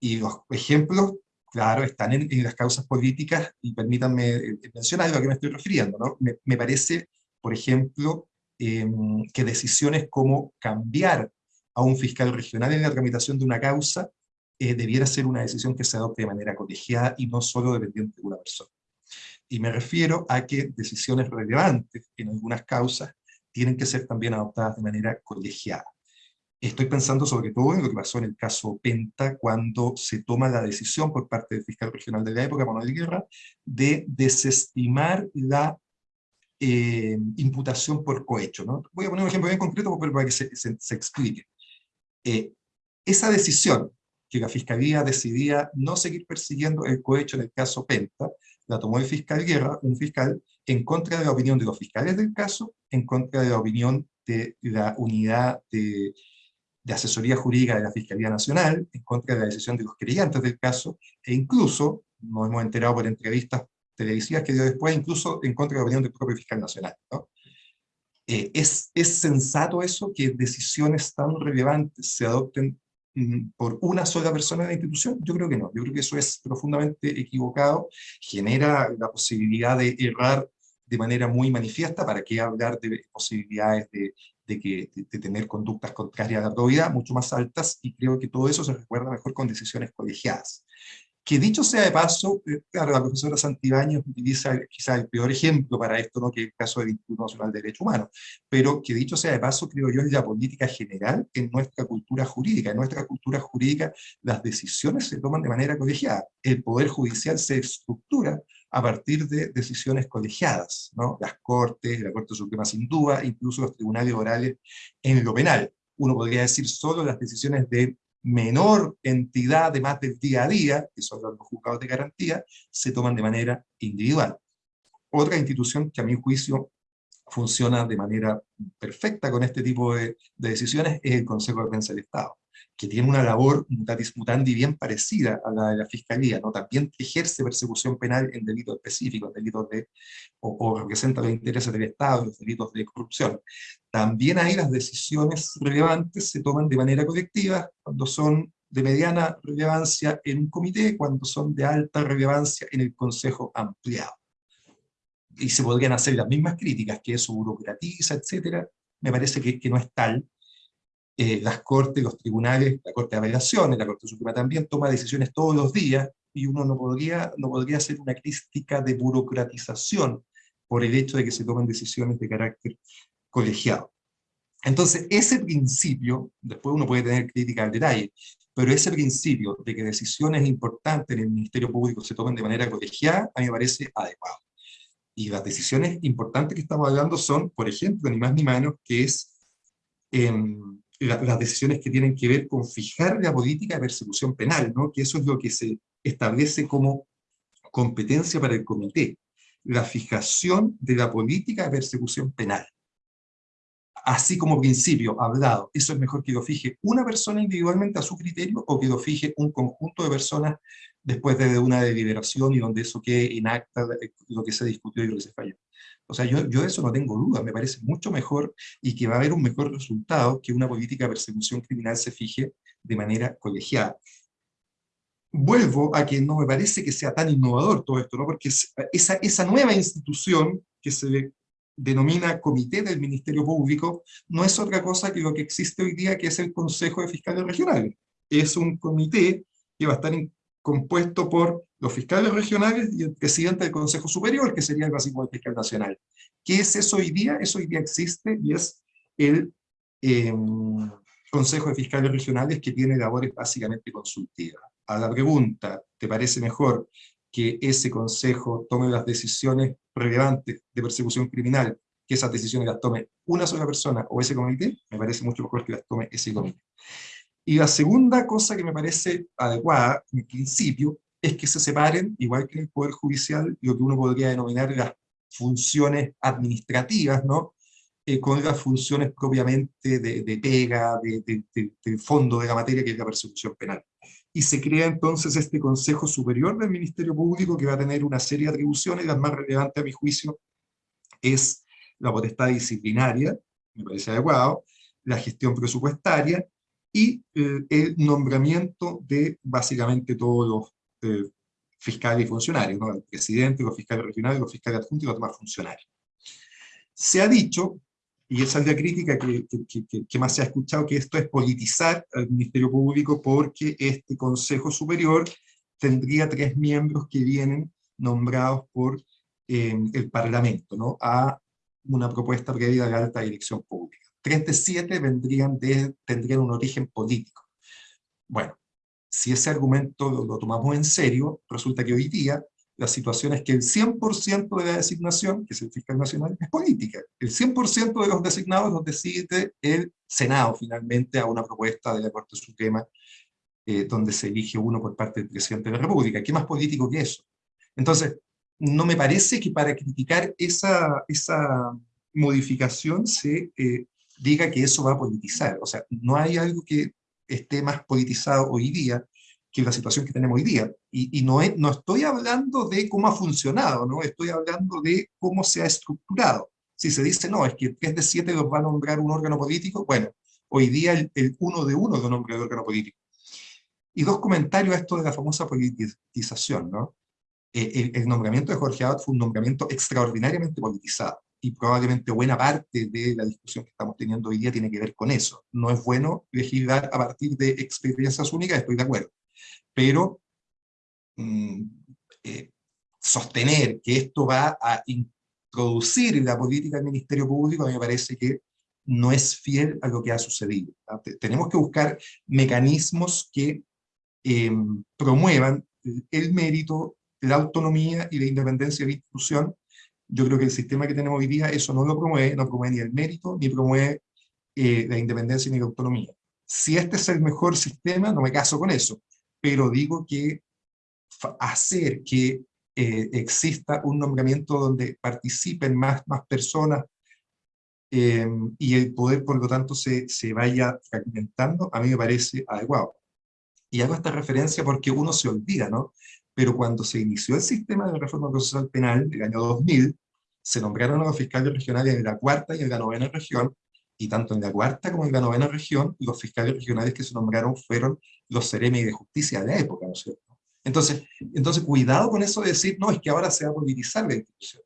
Y los ejemplos, claro, están en, las causas políticas, y permítanme eh, mencionar a lo que me estoy refiriendo. ¿no? Me, me parece, por ejemplo, Em, que decisiones como cambiar a un fiscal regional en la tramitación de una causa eh, debiera ser una decisión que se adopte de manera colegiada y no solo dependiente de una persona. Y me refiero a que decisiones relevantes en algunas causas tienen que ser también adoptadas de manera colegiada. Estoy pensando sobre todo en lo que pasó en el caso Penta, cuando se toma la decisión por parte del fiscal regional de la época, Manuel Guerra, de desestimar la eh, imputación por cohecho. ¿no? Voy a poner un ejemplo bien concreto para que se, se, explique. Eh, esa decisión que la Fiscalía decidía no seguir persiguiendo el cohecho en el caso Penta, la tomó el fiscal Guerra, un fiscal en contra de la opinión de los fiscales del caso, en contra de la opinión de la unidad de, de asesoría jurídica de la Fiscalía Nacional, en contra de la decisión de los creyentes del caso, e incluso, nos hemos enterado por entrevistas televisivas que dio después, incluso en contra de la opinión del propio fiscal nacional. ¿no? Eh, ¿es, ¿Es sensato eso, que decisiones tan relevantes se adopten por una sola persona de la institución? Yo creo que no, yo creo que eso es profundamente equivocado, genera la posibilidad de errar de manera muy manifiesta, ¿para qué hablar de posibilidades de, de, que, de, tener conductas contrarias a la autoridad mucho más altas, y creo que todo eso se recuerda mejor con decisiones colegiadas. Que dicho sea de paso, eh, claro, la profesora Santibáñez utiliza quizá el peor ejemplo para esto, ¿no? que el caso del Instituto Nacional de Derechos Humanos, pero que dicho sea de paso, creo yo, es la política general en nuestra cultura jurídica. En nuestra cultura jurídica las decisiones se toman de manera colegiada. El Poder Judicial se estructura a partir de decisiones colegiadas, ¿no? las Cortes, la Corte Suprema sin duda, incluso los tribunales orales en lo penal. Uno podría decir solo las decisiones de menor entidad, además del día a día, que son los juzgados de garantía, se toman de manera individual. Otra institución que a mi juicio funciona de manera perfecta con este tipo de, de decisiones es el Consejo de Defensa del Estado que tiene una labor mutatis mutandi bien parecida a la de la Fiscalía, ¿no? también ejerce persecución penal en delitos específicos, delitos de, o, representa los intereses del Estado, los delitos de corrupción. También ahí las decisiones relevantes se toman de manera colectiva, cuando son de mediana relevancia en un comité, cuando son de alta relevancia en el Consejo ampliado. Y se podrían hacer las mismas críticas, que eso burocratiza, etcétera, me parece que, que no es tal, eh, las cortes, los tribunales, la Corte de Apelaciones, la Corte Suprema también toma decisiones todos los días, y uno no podría, no podría hacer una crítica de burocratización por el hecho de que se tomen decisiones de carácter colegiado. Entonces, ese principio, después uno puede tener crítica al detalle, pero ese principio de que decisiones importantes en el Ministerio Público se tomen de manera colegiada, a mí me parece adecuado. Y las decisiones importantes que estamos hablando son, por ejemplo, ni más ni menos, que es las decisiones que tienen que ver con fijar la política de persecución penal, ¿no? que eso es lo que se establece como competencia para el comité, la fijación de la política de persecución penal. Así como principio, hablado, eso es mejor que lo fije una persona individualmente a su criterio o que lo fije un conjunto de personas después de una deliberación y donde eso quede en acta lo que se discutió y lo que se falló. O sea, yo, yo eso no tengo duda, me parece mucho mejor y que va a haber un mejor resultado que una política de persecución criminal se fije de manera colegiada. Vuelvo a que no me parece que sea tan innovador todo esto, ¿no? porque esa, esa nueva institución que se denomina Comité del Ministerio Público no es otra cosa que lo que existe hoy día, que es el Consejo de Fiscales Regionales. Es un comité que va a estar compuesto por los fiscales regionales y el presidente del Consejo Superior, que sería el básico fiscal nacional. ¿Qué es eso hoy día? Eso hoy día existe y es el em, Consejo de Fiscales Regionales que tiene labores básicamente consultivas. A la pregunta, ¿te parece mejor que ese consejo tome las decisiones relevantes de persecución criminal, que esas decisiones las tome una sola persona o ese comité? Me parece mucho mejor que las tome ese comité. Y la segunda cosa que me parece adecuada, en principio, es que se separen, igual que en el Poder Judicial, lo que uno podría denominar las funciones administrativas, ¿no? Eh, con las funciones propiamente de, pega, de, fondo de la materia, que es la persecución penal. Y se crea entonces este Consejo Superior del Ministerio Público que va a tener una serie de atribuciones, las más relevantes a mi juicio es la potestad disciplinaria, me parece adecuado, la gestión presupuestaria y eh, el nombramiento de básicamente todos los eh, fiscales y funcionarios, el presidente, los fiscales regionales, los fiscales adjuntos y los demás funcionarios. Se ha dicho, y esa es la crítica que, que, más se ha escuchado, que esto es politizar al Ministerio Público porque este Consejo Superior tendría tres miembros que vienen nombrados por eh, el Parlamento, a una propuesta previa de alta dirección pública. Tres de siete vendrían de, tendrían un origen político. Bueno, si ese argumento lo, tomamos en serio, resulta que hoy día la situación es que el 100% de la designación, que es el fiscal nacional, es política. El 100% de los designados los decide el Senado finalmente a una propuesta de la Corte Suprema eh, donde se elige uno por parte del presidente de la República. ¿Qué más político que eso? Entonces, no me parece que para criticar esa, esa modificación se eh, diga que eso va a politizar. O sea, no hay algo que esté más politizado hoy día que la situación que tenemos hoy día. Y, no, estoy hablando de cómo ha funcionado, ¿no? estoy hablando de cómo se ha estructurado. Si se dice, no, es que 3 de 7 los va a nombrar un órgano político, bueno, hoy día el, el uno de uno lo nombra el órgano político. Y dos comentarios a esto de la famosa politización, ¿no? Eh, el, el, nombramiento de Jorge Abad fue un nombramiento extraordinariamente politizado y probablemente buena parte de la discusión que estamos teniendo hoy día tiene que ver con eso. No es bueno legislar a partir de experiencias únicas, estoy de acuerdo, pero mm, eh, sostener que esto va a introducir la política del Ministerio Público, a mí me parece que no es fiel a lo que ha sucedido. Tenemos que buscar mecanismos que em, promuevan el mérito, la autonomía y la independencia de la institución yo creo que el sistema que tenemos hoy día eso no lo promueve, no promueve ni el mérito, ni promueve eh, la independencia ni la autonomía. Si este es el mejor sistema, no me caso con eso, pero digo que hacer que eh, exista un nombramiento donde participen más, más personas em, y el poder, por lo tanto, se, se vaya fragmentando, a mí me parece adecuado. Y hago esta referencia porque uno se olvida, ¿no? Pero cuando se inició el sistema de reforma procesal penal, el año 2000, se nombraron a los fiscales regionales en la cuarta y en la novena región, y tanto en la cuarta como en la novena región, los fiscales regionales que se nombraron fueron los seremi de justicia de la época, ¿no es cierto? Entonces, entonces, cuidado con eso de decir, no, es que ahora se va a politizar la institución.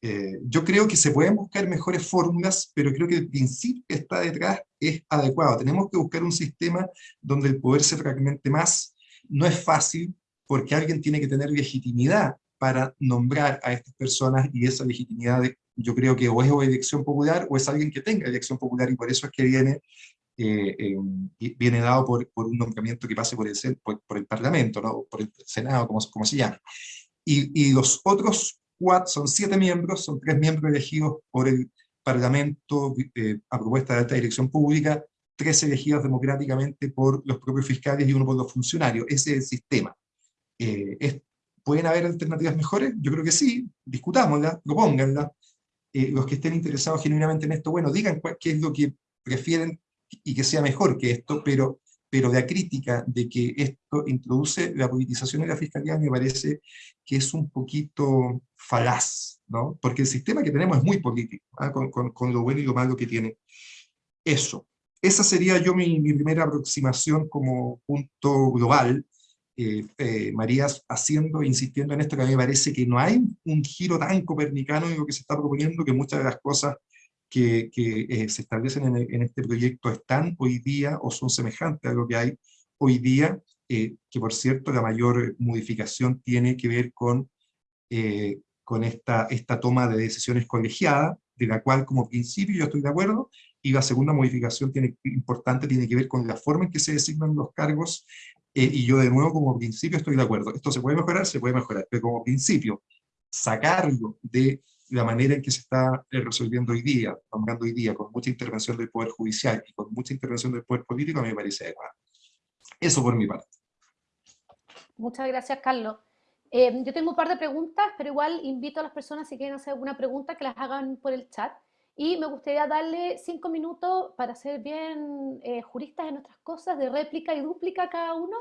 Eh, yo creo que se pueden buscar mejores fórmulas, pero creo que el principio que está detrás es adecuado. Tenemos que buscar un sistema donde el poder se fragmente más. No es fácil, porque alguien tiene que tener legitimidad para nombrar a estas personas y esa legitimidad yo creo que o es elección popular o es alguien que tenga elección popular y por eso es que viene, eh, em, viene dado por, por, un nombramiento que pase por el, por, por el Parlamento, ¿no? por el Senado, como, como se llama. Y, y los otros cuatro, son siete miembros, son tres miembros elegidos por el Parlamento eh, a propuesta de alta dirección pública, tres elegidos democráticamente por los propios fiscales y uno por los funcionarios. Ese es el sistema. Eh, ¿Pueden haber alternativas mejores? Yo creo que sí, discutámoslas, propónganlas. Eh, los que estén interesados genuinamente en esto, bueno, digan qué es lo que prefieren y que sea mejor que esto, pero, pero la crítica de que esto introduce la politización de la fiscalía me parece que es un poquito falaz, ¿no? Porque el sistema que tenemos es muy político, ¿ah? con, lo bueno y lo malo que tiene. Eso. Esa sería yo mi primera aproximación como punto global, eh, eh, María haciendo, insistiendo en esto, que a mí me parece que no hay un giro tan copernicano en lo que se está proponiendo, que muchas de las cosas que, eh, se establecen en, este proyecto están hoy día o son semejantes a lo que hay hoy día, que por cierto la mayor modificación tiene que ver con, con esta, esta toma de decisiones colegiadas, de la cual como principio yo estoy de acuerdo, y la segunda modificación importante tiene que ver con la forma en que se designan los cargos eh, y yo de nuevo como principio estoy de acuerdo. Esto se puede mejorar, se puede mejorar, pero como principio, sacarlo de la manera en que se está eh, resolviendo hoy día, hoy día, con mucha intervención del Poder Judicial y con mucha intervención del Poder Político, a mí me parece adecuado. Eso por mi parte. Muchas gracias, Carlos. Eh, yo tengo un par de preguntas, pero igual invito a las personas si quieren hacer alguna pregunta que las hagan por el chat. Y me gustaría darle cinco minutos para ser bien eh, juristas en nuestras cosas, de réplica y dúplica cada uno,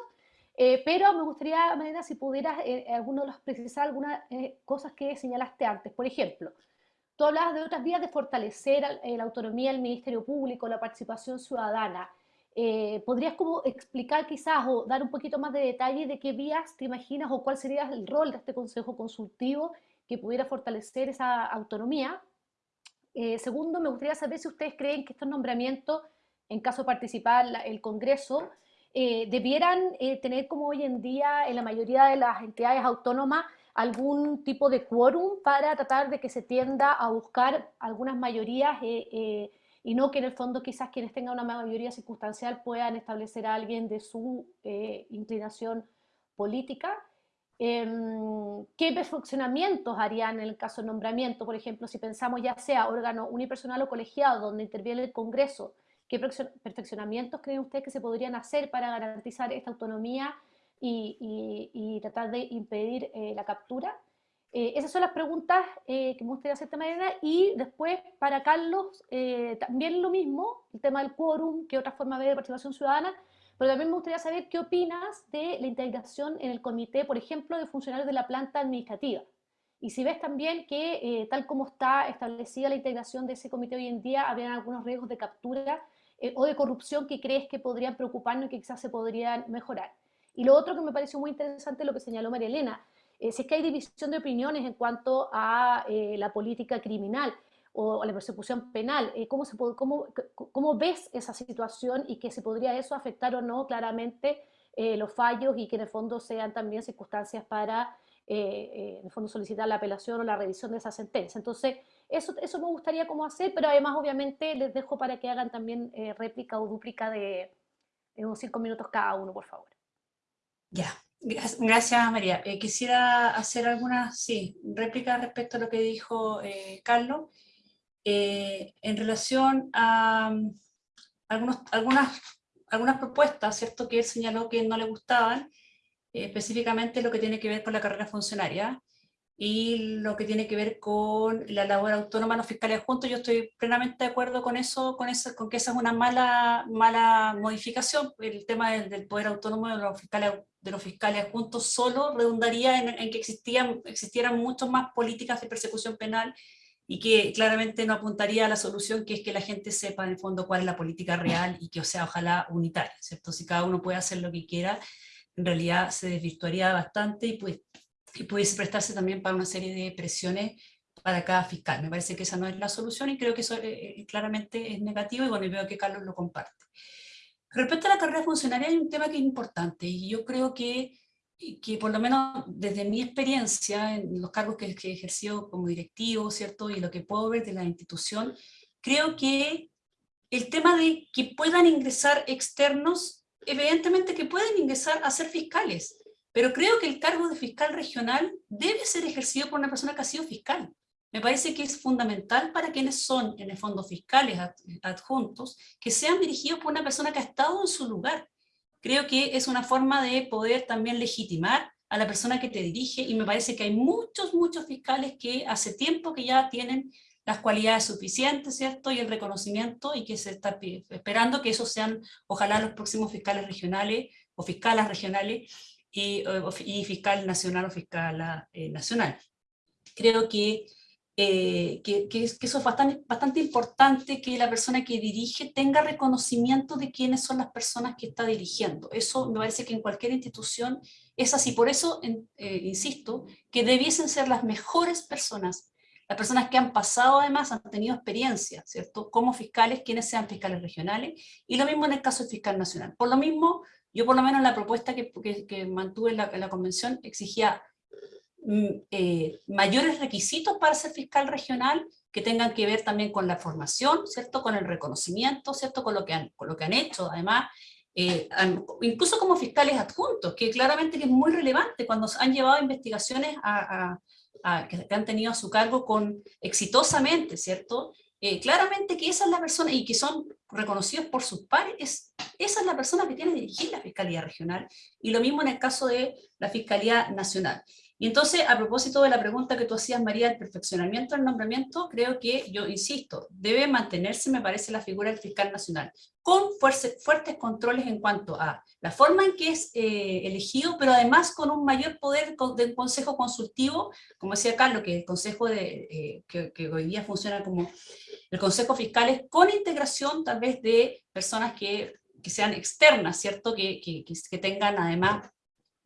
eh, pero me gustaría, Marina, si pudieras eh, alguno de los precisar algunas cosas que señalaste antes. Por ejemplo, tú hablabas de otras vías de fortalecer la autonomía del Ministerio Público, la participación ciudadana. ¿Podrías como explicar quizás o dar un poquito más de detalle de qué vías te imaginas o cuál sería el rol de este Consejo Consultivo que pudiera fortalecer esa autonomía? Eh, segundo, me gustaría saber si ustedes creen que estos nombramientos, en caso de participar el Congreso, eh, debieran eh, tener como hoy en día en la mayoría de las entidades autónomas algún tipo de quórum para tratar de que se tienda a buscar algunas mayorías y no que en el fondo quizás quienes tengan una mayoría circunstancial puedan establecer a alguien de su inclinación política. Em, ¿Qué perfeccionamientos harían en el caso de nombramiento? Por ejemplo, si pensamos ya sea órgano unipersonal o colegiado donde interviene el Congreso, ¿qué perfeccionamientos creen ustedes que se podrían hacer para garantizar esta autonomía y, tratar de impedir eh, la captura? Eh, esas son las preguntas eh, que me gustaría hacerte, Mariana. Y después, para Carlos, también lo mismo, el tema del quórum, qué otra forma de participación ciudadana, pero también me gustaría saber qué opinas de la integración en el comité, por ejemplo, de funcionarios de la planta administrativa. Y si ves también que, eh, tal como está establecida la integración de ese comité hoy en día, habrían algunos riesgos de captura eh, o de corrupción que crees que podrían preocuparnos y que quizás se podrían mejorar. Y lo otro que me pareció muy interesante, lo que señaló María Elena, eh, si es que hay división de opiniones en cuanto a la política criminal o la persecución penal. Eh, ¿cómo, se cómo, ¿Cómo ves esa situación y que se podría eso afectar o no claramente eh, los fallos y que en el fondo sean también circunstancias para eh, en el fondo solicitar la apelación o la revisión de esa sentencia? Entonces, eso, eso me gustaría cómo hacer, pero además obviamente les dejo para que hagan también réplica o dúplica de, unos cinco minutos cada uno, por favor. Ya, Gracias, María. quisiera hacer algunas sí, réplicas respecto a lo que dijo Carlos. Eh, en relación a um, algunos, algunas, algunas propuestas, ¿cierto?, que él señaló que no le gustaban, eh, específicamente lo que tiene que ver con la carrera funcionaria y lo que tiene que ver con la labor autónoma de los fiscales juntos. Yo estoy plenamente de acuerdo con eso, con, eso, con que esa es una mala, mala modificación. El tema del, poder autónomo de los fiscales, de los fiscales juntos solo redundaría en, en que existían, existieran muchas más políticas de persecución penal y que claramente no apuntaría a la solución, que es que la gente sepa en el fondo cuál es la política real y que o sea ojalá unitaria, ¿cierto? Si cada uno puede hacer lo que quiera, en realidad se desvirtuaría bastante y, pues, y pudiese prestarse también para una serie de presiones para cada fiscal. Me parece que esa no es la solución y creo que eso eh, eh, claramente es negativo y bueno, veo que Carlos lo comparte. Respecto a la carrera funcionaria hay un tema que es importante y yo creo que que por lo menos desde mi experiencia en los cargos que, he ejercido como directivo, ¿cierto? Y lo que puedo ver de la institución, creo que el tema de que puedan ingresar externos, evidentemente que pueden ingresar a ser fiscales, pero creo que el cargo de fiscal regional debe ser ejercido por una persona que ha sido fiscal. me parece que es fundamental para quienes son, en el fondo, fiscales adjuntos, que sean dirigidos por una persona que ha estado en su lugar. Creo que es una forma de poder también legitimar a la persona que te dirige, y me parece que hay muchos, muchos fiscales que hace tiempo que ya tienen las cualidades suficientes, ¿cierto? Y el reconocimiento, y que se está esperando que esos sean, ojalá, los próximos fiscales regionales, o fiscalas regionales, y, fiscal nacional o fiscal eh, nacional. Creo que, eh, que, que, eso es bastante, bastante importante que la persona que dirige tenga reconocimiento de quiénes son las personas que está dirigiendo. Eso me parece que en cualquier institución es así. Por eso, eh, insisto, que debiesen ser las mejores personas las personas que han pasado además han tenido experiencia, ¿cierto? Como fiscales, quienes sean fiscales regionales, y lo mismo en el caso del fiscal nacional. Por lo mismo, yo por lo menos la propuesta que, que, mantuve en la, convención exigía eh, mayores requisitos para ser fiscal regional que tengan que ver también con la formación, ¿cierto? Con el reconocimiento, ¿cierto? Con lo que han, con lo que han hecho, además, eh, incluso como fiscales adjuntos, que claramente es muy relevante cuando han llevado investigaciones a, a, que, han tenido a su cargo con exitosamente, ¿cierto? Eh, claramente que esa es la persona, y que son reconocidos por sus pares, es, esa es la persona que tiene que dirigir la Fiscalía Regional, y lo mismo en el caso de la Fiscalía Nacional. Y entonces, a propósito de la pregunta que tú hacías, María, del perfeccionamiento del nombramiento, creo que, yo insisto, debe mantenerse, me parece, la figura del fiscal nacional, con fuertes controles en cuanto a la forma en que es eh, elegido, pero además con un mayor poder del consejo consultivo, como decía Carlos, que el consejo de, eh, que, hoy día funciona como el consejo fiscal es con integración tal vez de personas que, que sean externas, ¿cierto? Que, que, que tengan además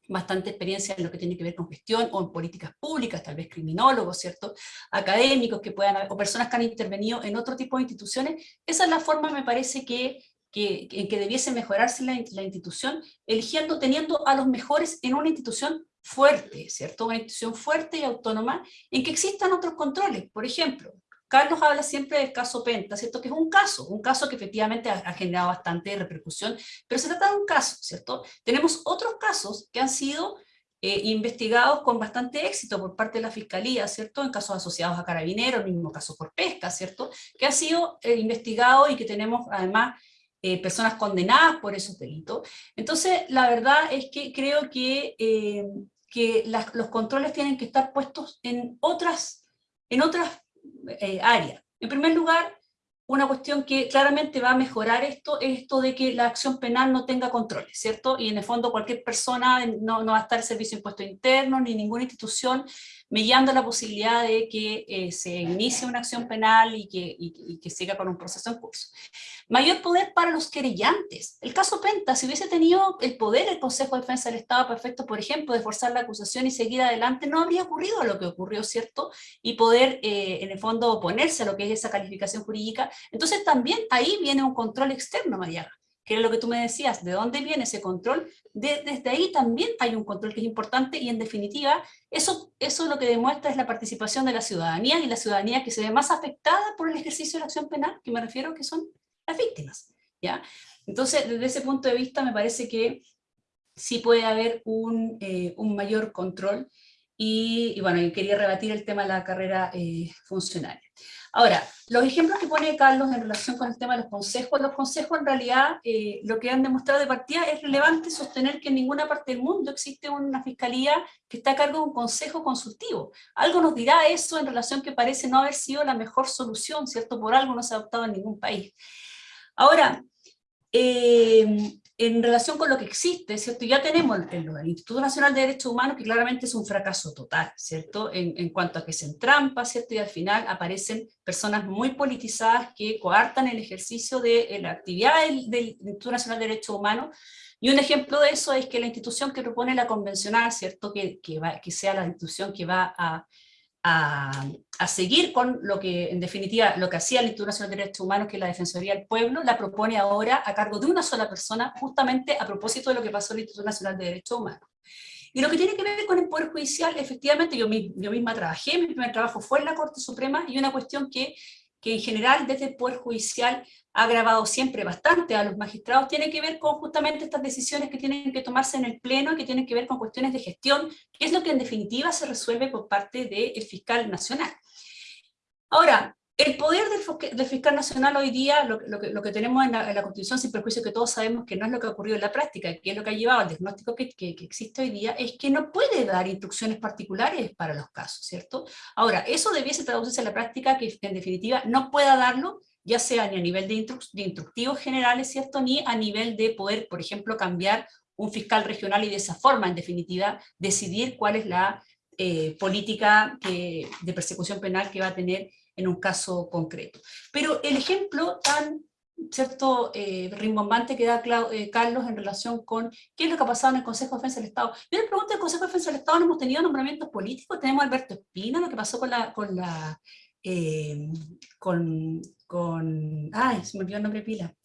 bastante experiencia en lo que tiene que ver con gestión o en políticas públicas, tal vez criminólogos, ¿cierto? Académicos que puedan, o personas que han intervenido en otro tipo de instituciones. Esa es la forma, me parece, que, que en que debiese mejorarse la, la, institución, eligiendo, teniendo a los mejores en una institución fuerte, ¿cierto? Una institución fuerte y autónoma, en que existan otros controles. Por ejemplo, Carlos habla siempre del caso Penta, ¿cierto? Que es un caso, un caso que efectivamente ha, generado bastante repercusión, pero se trata de un caso, ¿cierto? Tenemos otros casos que han sido eh, investigados con bastante éxito por parte de la Fiscalía, ¿cierto? En casos asociados a carabineros, el mismo caso por pesca, ¿cierto? Que han sido eh, investigados y que tenemos además eh, personas condenadas por esos delitos. Entonces, la verdad es que creo que, que los controles tienen que estar puestos en otras, en otras eh. En primer lugar, una cuestión que claramente va a mejorar esto es esto de que la acción penal no tenga controles, ¿cierto? Y en el fondo cualquier persona no, no va a estar el servicio de impuesto interno ni ninguna institución mediando la posibilidad de que eh, se inicie una acción penal y que, y, que siga con un proceso en curso. Mayor poder para los querellantes. El caso Penta, si hubiese tenido el poder el Consejo de Defensa del Estado perfecto, por ejemplo, de forzar la acusación y seguir adelante, no habría ocurrido lo que ocurrió, ¿cierto? Y poder, eh, en el fondo, oponerse a lo que es esa calificación jurídica. Entonces también ahí viene un control externo, María que era lo que tú me decías, ¿de dónde viene ese control? desde ahí también hay un control que es importante y en definitiva eso, eso lo que demuestra es la participación de la ciudadanía y la ciudadanía que se ve más afectada por el ejercicio de la acción penal, que me refiero que son las víctimas. ¿ya? Entonces, desde ese punto de vista me parece que sí puede haber un, eh, un mayor control y, bueno, quería rebatir el tema de la carrera eh, funcionaria. Ahora, los ejemplos que pone Carlos en relación con el tema de los consejos, los consejos en realidad eh, lo que han demostrado de partida es relevante sostener que en ninguna parte del mundo existe una fiscalía que está a cargo de un consejo consultivo. Algo nos dirá eso en relación que parece no haber sido la mejor solución, ¿cierto? Por algo no se ha adoptado en ningún país. Ahora, eh, en relación con lo que existe, ¿cierto? Ya tenemos el, Instituto Nacional de Derechos Humanos, que claramente es un fracaso total, ¿cierto? En, cuanto a que se entrampa, ¿cierto? Y al final aparecen personas muy politizadas que coartan el ejercicio de eh, la actividad del, del Instituto Nacional de Derechos Humanos, y un ejemplo de eso es que la institución que propone la convencional, ¿cierto? Que, que, va, que sea la institución que va a a, seguir con lo que, en definitiva, lo que hacía el Instituto Nacional de Derechos Humanos, que es la Defensoría del Pueblo, la propone ahora a cargo de una sola persona, justamente a propósito de lo que pasó en el Instituto Nacional de Derechos Humanos. Y lo que tiene que ver con el Poder Judicial, efectivamente, yo, yo misma trabajé, mi primer trabajo fue en la Corte Suprema, y una cuestión que, en general desde el Poder Judicial ha agravado siempre bastante a los magistrados, tiene que ver con justamente estas decisiones que tienen que tomarse en el Pleno, que tienen que ver con cuestiones de gestión, que es lo que en definitiva se resuelve por parte del fiscal nacional. Ahora, el poder del, fiscal nacional hoy día, lo, que, tenemos en la, Constitución, sin perjuicio que todos sabemos que no es lo que ha ocurrido en la práctica, que es lo que ha llevado al diagnóstico que, existe hoy día, es que no puede dar instrucciones particulares para los casos, ¿cierto? Ahora, eso debiese traducirse en la práctica que en definitiva no pueda darlo, ya sea ni a nivel de, de instructivos generales, ¿cierto? Ni a nivel de poder, por ejemplo, cambiar un fiscal regional y de esa forma, en definitiva, decidir cuál es la eh, política de persecución penal que va a tener en un caso concreto. Pero el ejemplo tan cierto eh, rimbombante que da eh, Carlos en relación con qué es lo que ha pasado en el Consejo de Defensa del Estado. Yo le pregunto, ¿en el Consejo de Defensa del Estado no hemos tenido nombramientos políticos? Tenemos a Alberto Espina, lo que pasó con la... Con la eh, con, con, ay, se me olvidó el nombre de pila,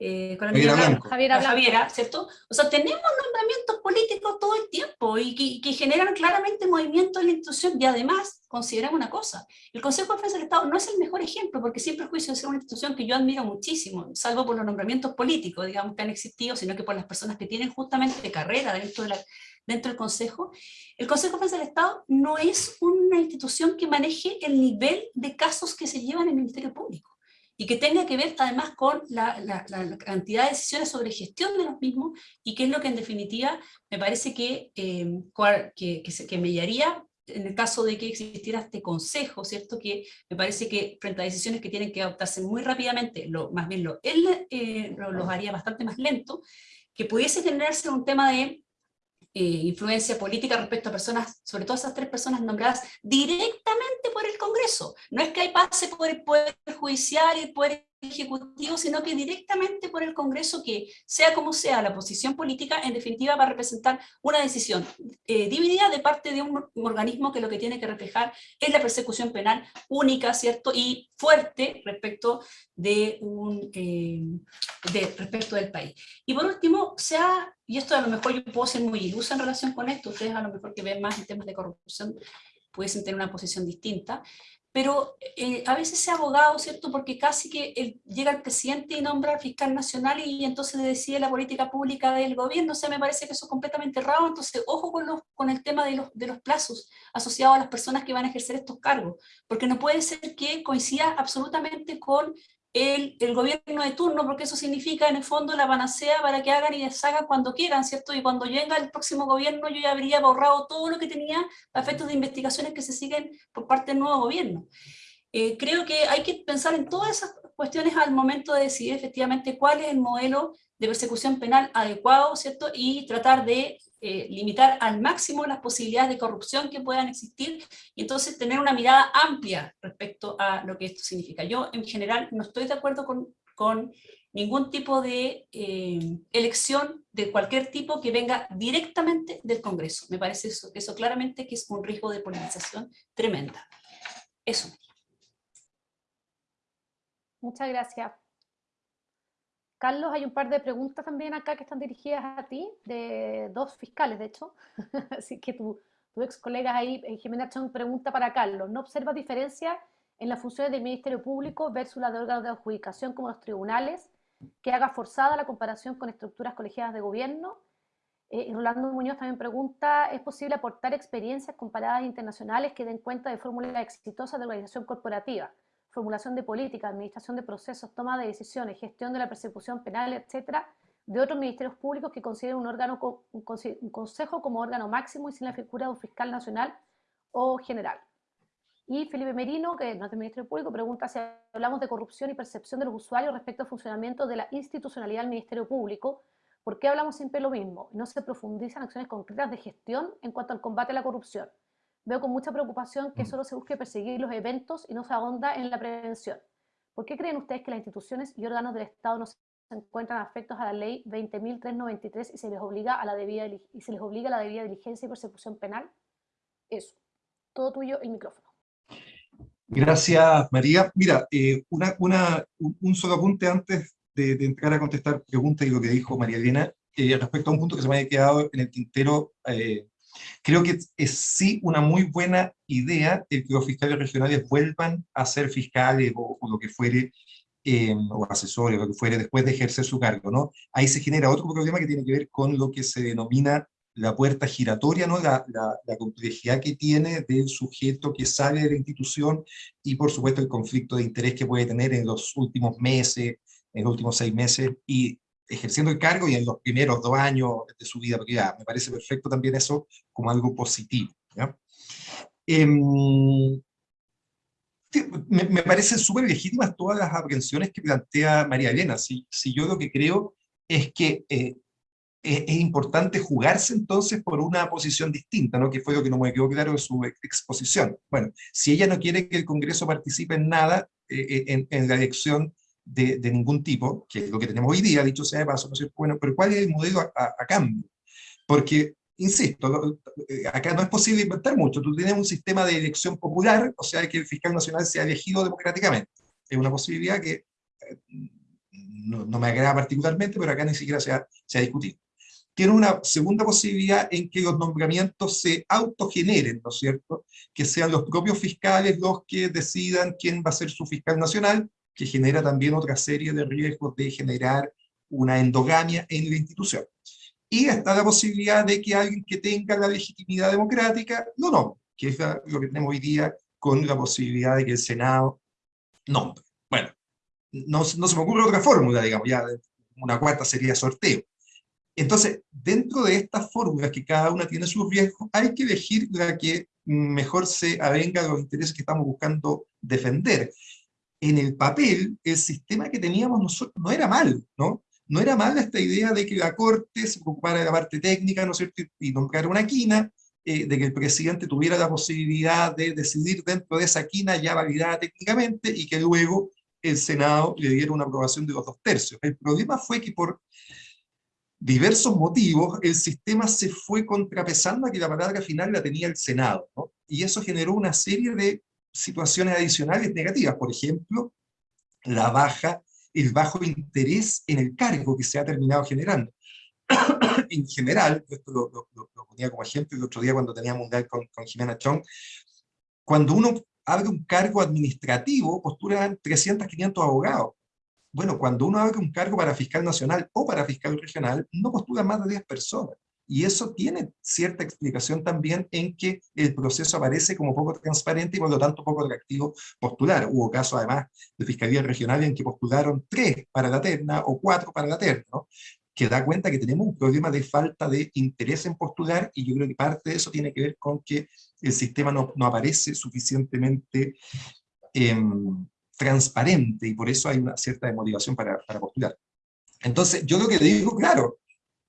eh, con la Javiera, Javiera, ¿cierto? O sea, tenemos nombramientos políticos todo el tiempo y que, generan claramente movimientos en la institución y además, consideramos una cosa, el Consejo de Defensa del Estado no es el mejor ejemplo porque siempre el juicio de ser una institución que yo admiro muchísimo, salvo por los nombramientos políticos, digamos, que han existido, sino que por las personas que tienen justamente carrera dentro, de la, dentro del Consejo, el Consejo de Defensa del Estado no es una institución que maneje el nivel de casos que se llevan en el Ministerio Público y que tenga que ver además con la, cantidad de decisiones sobre gestión de los mismos, y que es lo que en definitiva me parece que, eh, que, mellaría en el caso de que existiera este consejo, ¿cierto? Que me parece que frente a decisiones que tienen que adoptarse muy rápidamente, lo, más bien lo, él eh, lo, los haría bastante más lento, que pudiese generarse un tema de eh, influencia política respecto a personas, sobre todo esas tres personas nombradas directamente por el Congreso. No es que hay pase por el Poder Judicial y el Poder Ejecutivo, sino que directamente por el Congreso, que sea como sea la posición política, en definitiva va a representar una decisión eh, dividida de parte de un organismo que lo que tiene que reflejar es la persecución penal única, ¿cierto? Y fuerte respecto, de un, eh, respecto del país. Y por último, sea, y esto a lo mejor yo puedo ser muy ilusa en relación con esto, ustedes a lo mejor que ven más en temas de corrupción, pudiesen tener una posición distinta, pero eh, a veces se abogado, ¿cierto? Porque casi que llega el presidente y nombra al fiscal nacional y entonces le decide la política pública del gobierno, o sea, me parece que eso es completamente errado, entonces ojo con, los, con el tema de los, de los plazos asociados a las personas que van a ejercer estos cargos, porque no puede ser que coincida absolutamente con el, gobierno de turno, porque eso significa en el fondo la panacea para que hagan y deshagan cuando quieran, ¿cierto? Y cuando venga el próximo gobierno yo ya habría borrado todo lo que tenía a efectos de investigaciones que se siguen por parte del nuevo gobierno. Eh, creo que hay que pensar en todas esas cuestiones al momento de decidir efectivamente cuál es el modelo de persecución penal adecuado, ¿cierto? Y tratar de eh, limitar al máximo las posibilidades de corrupción que puedan existir y entonces tener una mirada amplia respecto a lo que esto significa. Yo en general no estoy de acuerdo con, con ningún tipo de eh, elección de cualquier tipo que venga directamente del Congreso. Me parece eso, eso claramente que es un riesgo de politización tremenda. Eso. Muchas gracias. Carlos, hay un par de preguntas también acá que están dirigidas a ti, de dos fiscales, de hecho. Así que tu, ex colega ahí, eh, Jimena Chong, pregunta para Carlos. ¿No observa diferencia en las funciones del Ministerio Público versus la de órganos de adjudicación como los tribunales, que haga forzada la comparación con estructuras colegiadas de gobierno? Eh, y Rolando Muñoz también pregunta, ¿es posible aportar experiencias comparadas internacionales que den cuenta de fórmulas exitosas de organización corporativa? Formulación de política, administración de procesos, toma de decisiones, gestión de la persecución penal, etcétera, de otros ministerios públicos que consideren un, órgano, un consejo como órgano máximo y sin la figura de un fiscal nacional o general. Y Felipe Merino, que no es del Ministerio Público, pregunta si hablamos de corrupción y percepción de los usuarios respecto al funcionamiento de la institucionalidad del Ministerio Público, ¿por qué hablamos siempre lo mismo? No se profundizan acciones concretas de gestión en cuanto al combate a la corrupción veo con mucha preocupación que mm. solo se busque perseguir los eventos y no se ahonda en la prevención. ¿Por qué creen ustedes que las instituciones y órganos del Estado no se encuentran afectos a la ley 20.393 y se les obliga a la debida y se les obliga a la debida diligencia y persecución penal? Eso. Todo tuyo, el micrófono. Gracias, María. Mira, eh, una, una, un solo apunte antes de, entrar a contestar preguntas y lo que dijo María Elena, eh, respecto a un punto que se me había quedado en el tintero eh, Creo que es sí una muy buena idea el que los fiscales regionales vuelvan a ser fiscales o, lo que fuere, eh, o asesores, o lo que fuere, después de ejercer su cargo, ¿no? Ahí se genera otro problema que tiene que ver con lo que se denomina la puerta giratoria, ¿no? La, la, complejidad que tiene del sujeto que sale de la institución y por supuesto el conflicto de interés que puede tener en los últimos meses, en los últimos seis meses y ejerciendo el cargo y en los primeros dos años de su vida privada. Me parece perfecto también eso como algo positivo. Em, me, me, parecen súper legítimas todas las aprehensiones que plantea María Elena. Si, si yo lo que creo es que eh, es, importante jugarse entonces por una posición distinta, ¿no? que fue lo que no me quedó claro de su exposición. Bueno, si ella no quiere que el Congreso participe en nada, eh, eh, en, en, la elección de, de, ningún tipo, que es lo que tenemos hoy día, dicho sea de paso, ¿no bueno, pero ¿cuál es el modelo a, a, a cambio? Porque insisto, eh, acá no es posible inventar mucho, tú tienes un sistema de elección popular, o sea, que el fiscal nacional sea elegido democráticamente. Es una posibilidad que no, no, me agrada particularmente, pero acá ni siquiera se ha, se ha discutido tiene una segunda posibilidad en que los nombramientos se autogeneren, ¿no es cierto? Que sean los propios fiscales los que decidan quién va a ser su fiscal nacional, que genera también otra serie de riesgos de generar una endogamia en la institución. Y está la posibilidad de que alguien que tenga la legitimidad democrática lo nombre, que es lo que tenemos hoy día con la posibilidad de que el Senado nombre. Bueno, no, no se me ocurre otra fórmula, digamos, ya una cuarta sería sorteo. Entonces, dentro de estas fórmulas que cada una tiene sus riesgos, hay que elegir la que mejor se avenga a los intereses que estamos buscando defender. En el papel, el sistema que teníamos nosotros no era mal, ¿no? No era mal esta idea de que la Corte se ocupara de la parte técnica, ¿no es cierto?, y nombrara una quina, eh, de que el presidente tuviera la posibilidad de decidir dentro de esa quina ya validada técnicamente, y que luego el Senado le diera una aprobación de los dos tercios. El problema fue que por diversos motivos, el sistema se fue contrapesando a que la palabra final la tenía el Senado, ¿no? y eso generó una serie de situaciones adicionales negativas, por ejemplo, la baja, el bajo interés en el cargo que se ha terminado generando. en general, esto lo, ponía como ejemplo el otro día cuando teníamos un con, con Jimena Chong, cuando uno abre un cargo administrativo, postulan 300, 500 abogados bueno, cuando uno abre un cargo para fiscal nacional o para fiscal regional, no postula más de 10 personas. Y eso tiene cierta explicación también en que el proceso aparece como poco transparente y por lo tanto poco atractivo postular. Hubo casos además de fiscalía regional en que postularon tres para la terna o cuatro para la terna, que da cuenta que tenemos un problema de falta de interés en postular y yo creo que parte de eso tiene que ver con que el sistema no, no aparece suficientemente eh, transparente y por eso hay una cierta motivación para, para postular. Entonces, yo lo que digo, claro,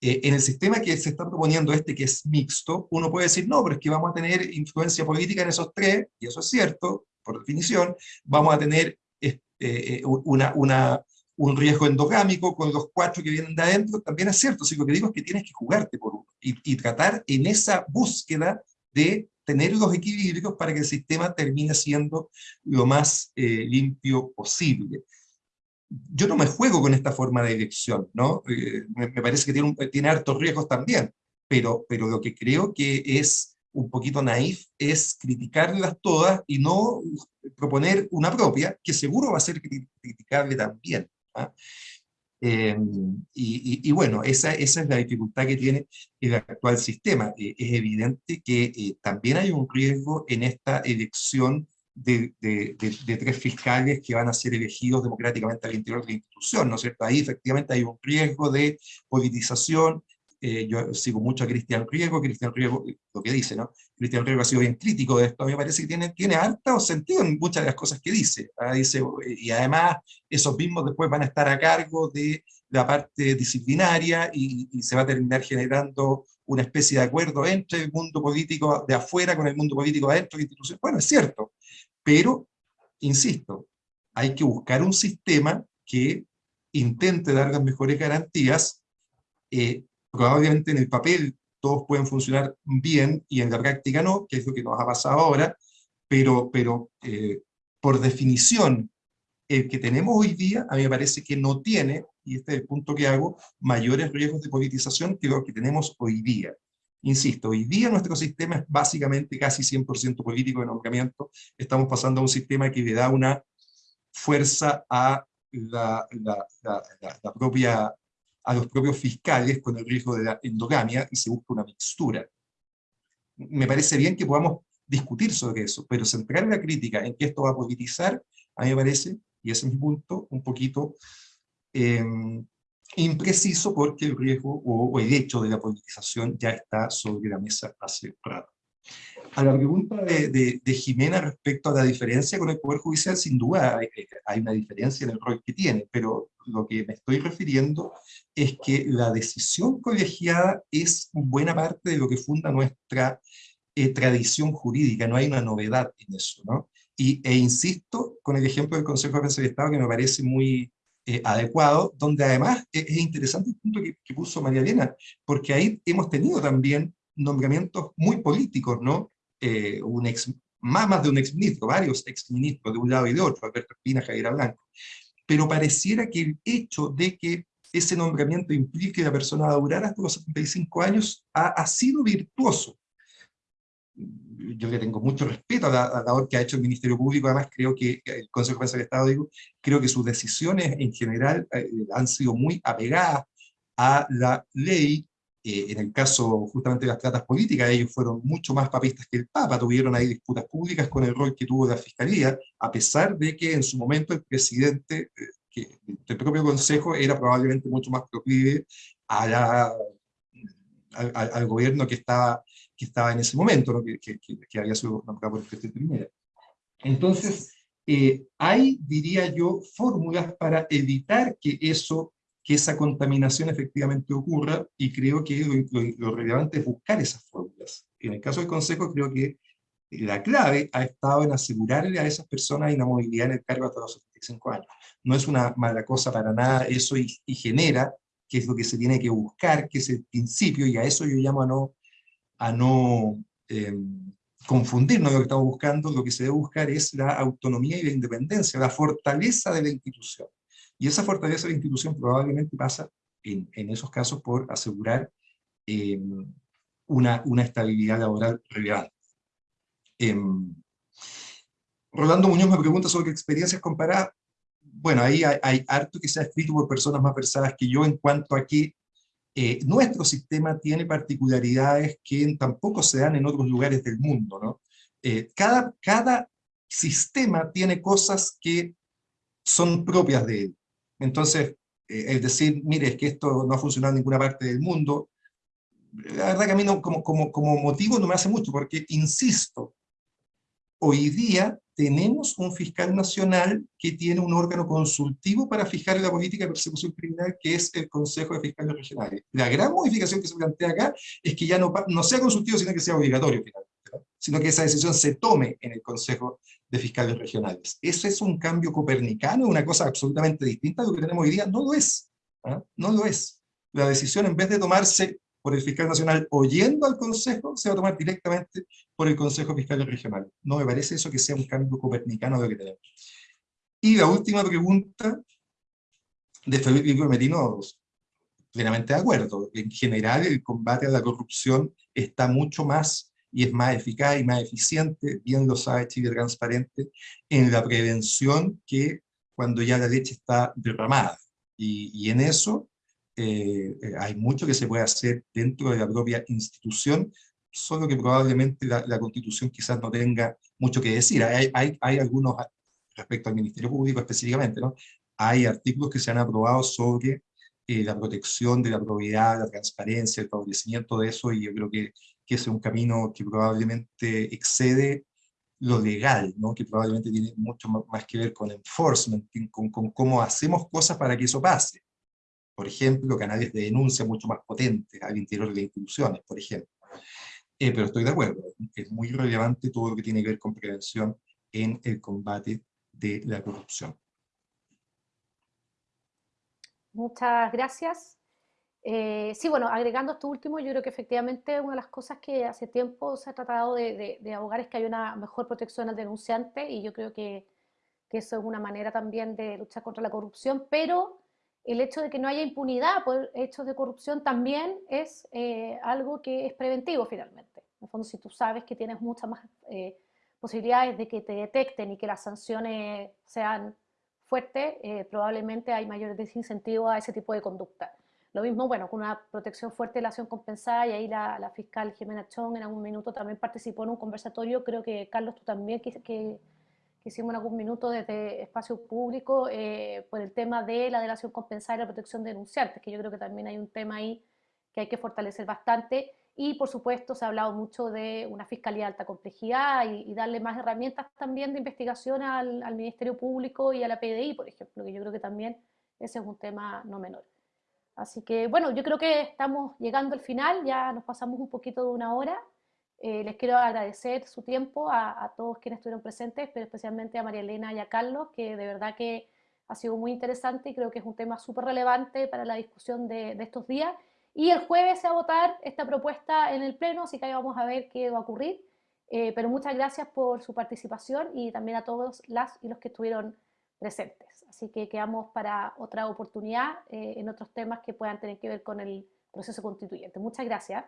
eh, en el sistema que se está proponiendo este, que es mixto, uno puede decir, no, pero es que vamos a tener influencia política en esos tres, y eso es cierto, por definición, vamos a tener eh, eh, una, una, un riesgo endogámico con los cuatro que vienen de adentro, también es cierto, si lo que digo es que tienes que jugarte por uno, y, y tratar en esa búsqueda de tener los equilibrios para que el sistema termine siendo lo más eh, limpio posible. Yo no me juego con esta forma de elección, ¿no? Eh, me, parece que tiene, tiene hartos riesgos también, pero, pero lo que creo que es un poquito naif es criticarlas todas y no proponer una propia, que seguro va a ser criticable también. ¿ah? Em, y, bueno, esa, esa, es la dificultad que tiene el actual sistema. Eh, es evidente que eh, también hay un riesgo en esta elección de, de, de, tres fiscales que van a ser elegidos democráticamente al interior de la institución, ¿no es cierto? Ahí efectivamente hay un riesgo de politización, eh, yo sigo mucho a Cristian Riego, Cristian Riego, lo que dice, ¿no? Cristian Riego ha sido bien crítico de esto, a mí me parece que tiene, tiene harto sentido en muchas de las cosas que dice. ¿ah? dice y además, esos mismos después van a estar a cargo de la parte disciplinaria y, y, se va a terminar generando una especie de acuerdo entre el mundo político de afuera con el mundo político adentro de la institución. Bueno, es cierto, pero, insisto, hay que buscar un sistema que intente dar las mejores garantías eh, probablemente en el papel todos pueden funcionar bien y en la práctica no, que es lo que nos ha pasado ahora, pero, pero eh, por definición, el que tenemos hoy día, a mí me parece que no tiene, y este es el punto que hago, mayores riesgos de politización que los que tenemos hoy día. Insisto, hoy día nuestro sistema es básicamente casi 100% político de nombramiento, estamos pasando a un sistema que le da una fuerza a la, la, la, la propia a los propios fiscales con el riesgo de la endogamia y se busca una mixtura. Me parece bien que podamos discutir sobre eso, pero centrar la crítica en que esto va a politizar, a mí me parece, y ese es mi punto, un poquito eh, impreciso porque el riesgo o, el hecho de la politización ya está sobre la mesa hace rato. A la pregunta de, Jimena respecto a la diferencia con el Poder Judicial, sin duda hay, hay, una diferencia en el rol que tiene, pero lo que me estoy refiriendo es que la decisión colegiada es buena parte de lo que funda nuestra eh, tradición jurídica, no hay una novedad en eso, ¿no? Y, e insisto con el ejemplo del Consejo de Defensa del Estado que me parece muy eh, adecuado, donde además e, es, interesante el punto que, puso María Elena, porque ahí hemos tenido también nombramientos muy políticos, ¿no? Eh, un ex, más, más de un exministro, varios exministros de un lado y de otro, Alberto Espina, Javier Blanco, pero pareciera que el hecho de que ese nombramiento implique que la persona va a durar hasta los 75 años ha sido virtuoso yo le tengo mucho respeto a la, labor que ha hecho el Ministerio Público, además creo que el Consejo de del Estado, digo, creo que sus decisiones en general eh, han sido muy apegadas a la ley, eh, en el caso justamente de las tratas políticas, ellos fueron mucho más papistas que el Papa, tuvieron ahí disputas públicas con el rol que tuvo la Fiscalía, a pesar de que en su momento el presidente eh, que, del propio Consejo era probablemente mucho más proclive a la, al, al, gobierno que estaba que estaba en ese momento, que, que, que, había sido nombrado por el presidente primera. Entonces, eh, hay, diría yo, fórmulas para evitar que eso, que esa contaminación efectivamente ocurra, y creo que lo, lo, relevante es buscar esas fórmulas. En el caso del Consejo, creo que la clave ha estado en asegurarle a esas personas inamovilidad en el cargo hasta los 75 años. No es una mala cosa para nada eso y, y genera, que es lo que se tiene que buscar, que es el principio, y a eso yo llamo a no a no eh, confundirnos lo que estamos buscando, lo que se debe buscar es la autonomía y la independencia, la fortaleza de la institución. Y esa fortaleza de la institución probablemente pasa, en, en esos casos, por asegurar eh, una, una, estabilidad laboral relevante. Eh, Rolando Muñoz me pregunta sobre experiencias comparadas. Bueno, ahí hay, hay, harto que se ha escrito por personas más versadas que yo en cuanto a que eh, nuestro sistema tiene particularidades que tampoco se dan en otros lugares del mundo. ¿no? Eh, cada, cada sistema tiene cosas que son propias de él. Entonces, eh, es decir, mire, es que esto no ha funcionado en ninguna parte del mundo, la verdad que a mí no, como, como, como motivo no me hace mucho, porque, insisto, hoy día tenemos un fiscal nacional que tiene un órgano consultivo para fijar la política de persecución criminal, que es el Consejo de Fiscales Regionales. La gran modificación que se plantea acá es que ya no, sea consultivo, sino que sea obligatorio finalmente, sino que esa decisión se tome en el Consejo de Fiscales Regionales. ¿Eso es un cambio copernicano, una cosa absolutamente distinta a lo que tenemos hoy día? No lo es, ¿ah? no lo es. La decisión, en vez de tomarse por el fiscal nacional oyendo al Consejo, se va a tomar directamente por el Consejo Fiscal Regional. No me parece eso que sea un cambio copernicano de lo que tenemos. Y la última pregunta de Felipe Merino, plenamente de acuerdo. En general, el combate a la corrupción está mucho más y es más eficaz y más eficiente, bien lo sabe Chile Transparente, en la prevención que cuando ya la leche está derramada. Y, y en eso eh, eh, hay mucho que se puede hacer dentro de la propia institución, solo que probablemente la, Constitución quizás no tenga mucho que decir. Hay, hay, hay, algunos, respecto al Ministerio Público específicamente, ¿no? hay artículos que se han aprobado sobre eh, la protección de la probidad, la transparencia, el favorecimiento de eso, y yo creo que, que ese es un camino que probablemente excede lo legal, ¿no? que probablemente tiene mucho más que ver con enforcement, con, con cómo hacemos cosas para que eso pase por ejemplo, canales de denuncia mucho más potentes al interior de las instituciones, por ejemplo. Eh, pero estoy de acuerdo, es muy relevante todo lo que tiene que ver con prevención en el combate de la corrupción. Muchas gracias. Eh, sí, bueno, agregando esto último, yo creo que efectivamente una de las cosas que hace tiempo se ha tratado de, de, de abogar es que hay una mejor protección al denunciante y yo creo que, que, eso es una manera también de luchar contra la corrupción, pero el hecho de que no haya impunidad por hechos de corrupción también es eh, algo que es preventivo finalmente. En el fondo, si tú sabes que tienes muchas más eh, posibilidades de que te detecten y que las sanciones sean fuertes, eh, probablemente hay mayor desincentivo a ese tipo de conducta. Lo mismo, bueno, con una protección fuerte de la acción compensada, y ahí la, la fiscal Jimena Chong en algún minuto también participó en un conversatorio, creo que Carlos tú también, que, que, que hicimos en algún minuto desde espacio público, eh, por el tema de la delación compensada y la protección de denunciantes, que yo creo que también hay un tema ahí que hay que fortalecer bastante, y por supuesto se ha hablado mucho de una fiscalía de alta complejidad y, darle más herramientas también de investigación al, al Ministerio Público y a la PDI, por ejemplo, que yo creo que también ese es un tema no menor. Así que bueno, yo creo que estamos llegando al final, ya nos pasamos un poquito de una hora. Eh, les quiero agradecer su tiempo a, todos quienes estuvieron presentes, pero especialmente a María Elena y a Carlos, que de verdad que ha sido muy interesante y creo que es un tema súper relevante para la discusión de, estos días. Y el jueves se va a votar esta propuesta en el Pleno, así que ahí vamos a ver qué va a ocurrir. Eh, pero muchas gracias por su participación y también a todos las y los que estuvieron presentes. Así que quedamos para otra oportunidad eh, en otros temas que puedan tener que ver con el proceso constituyente. Muchas gracias.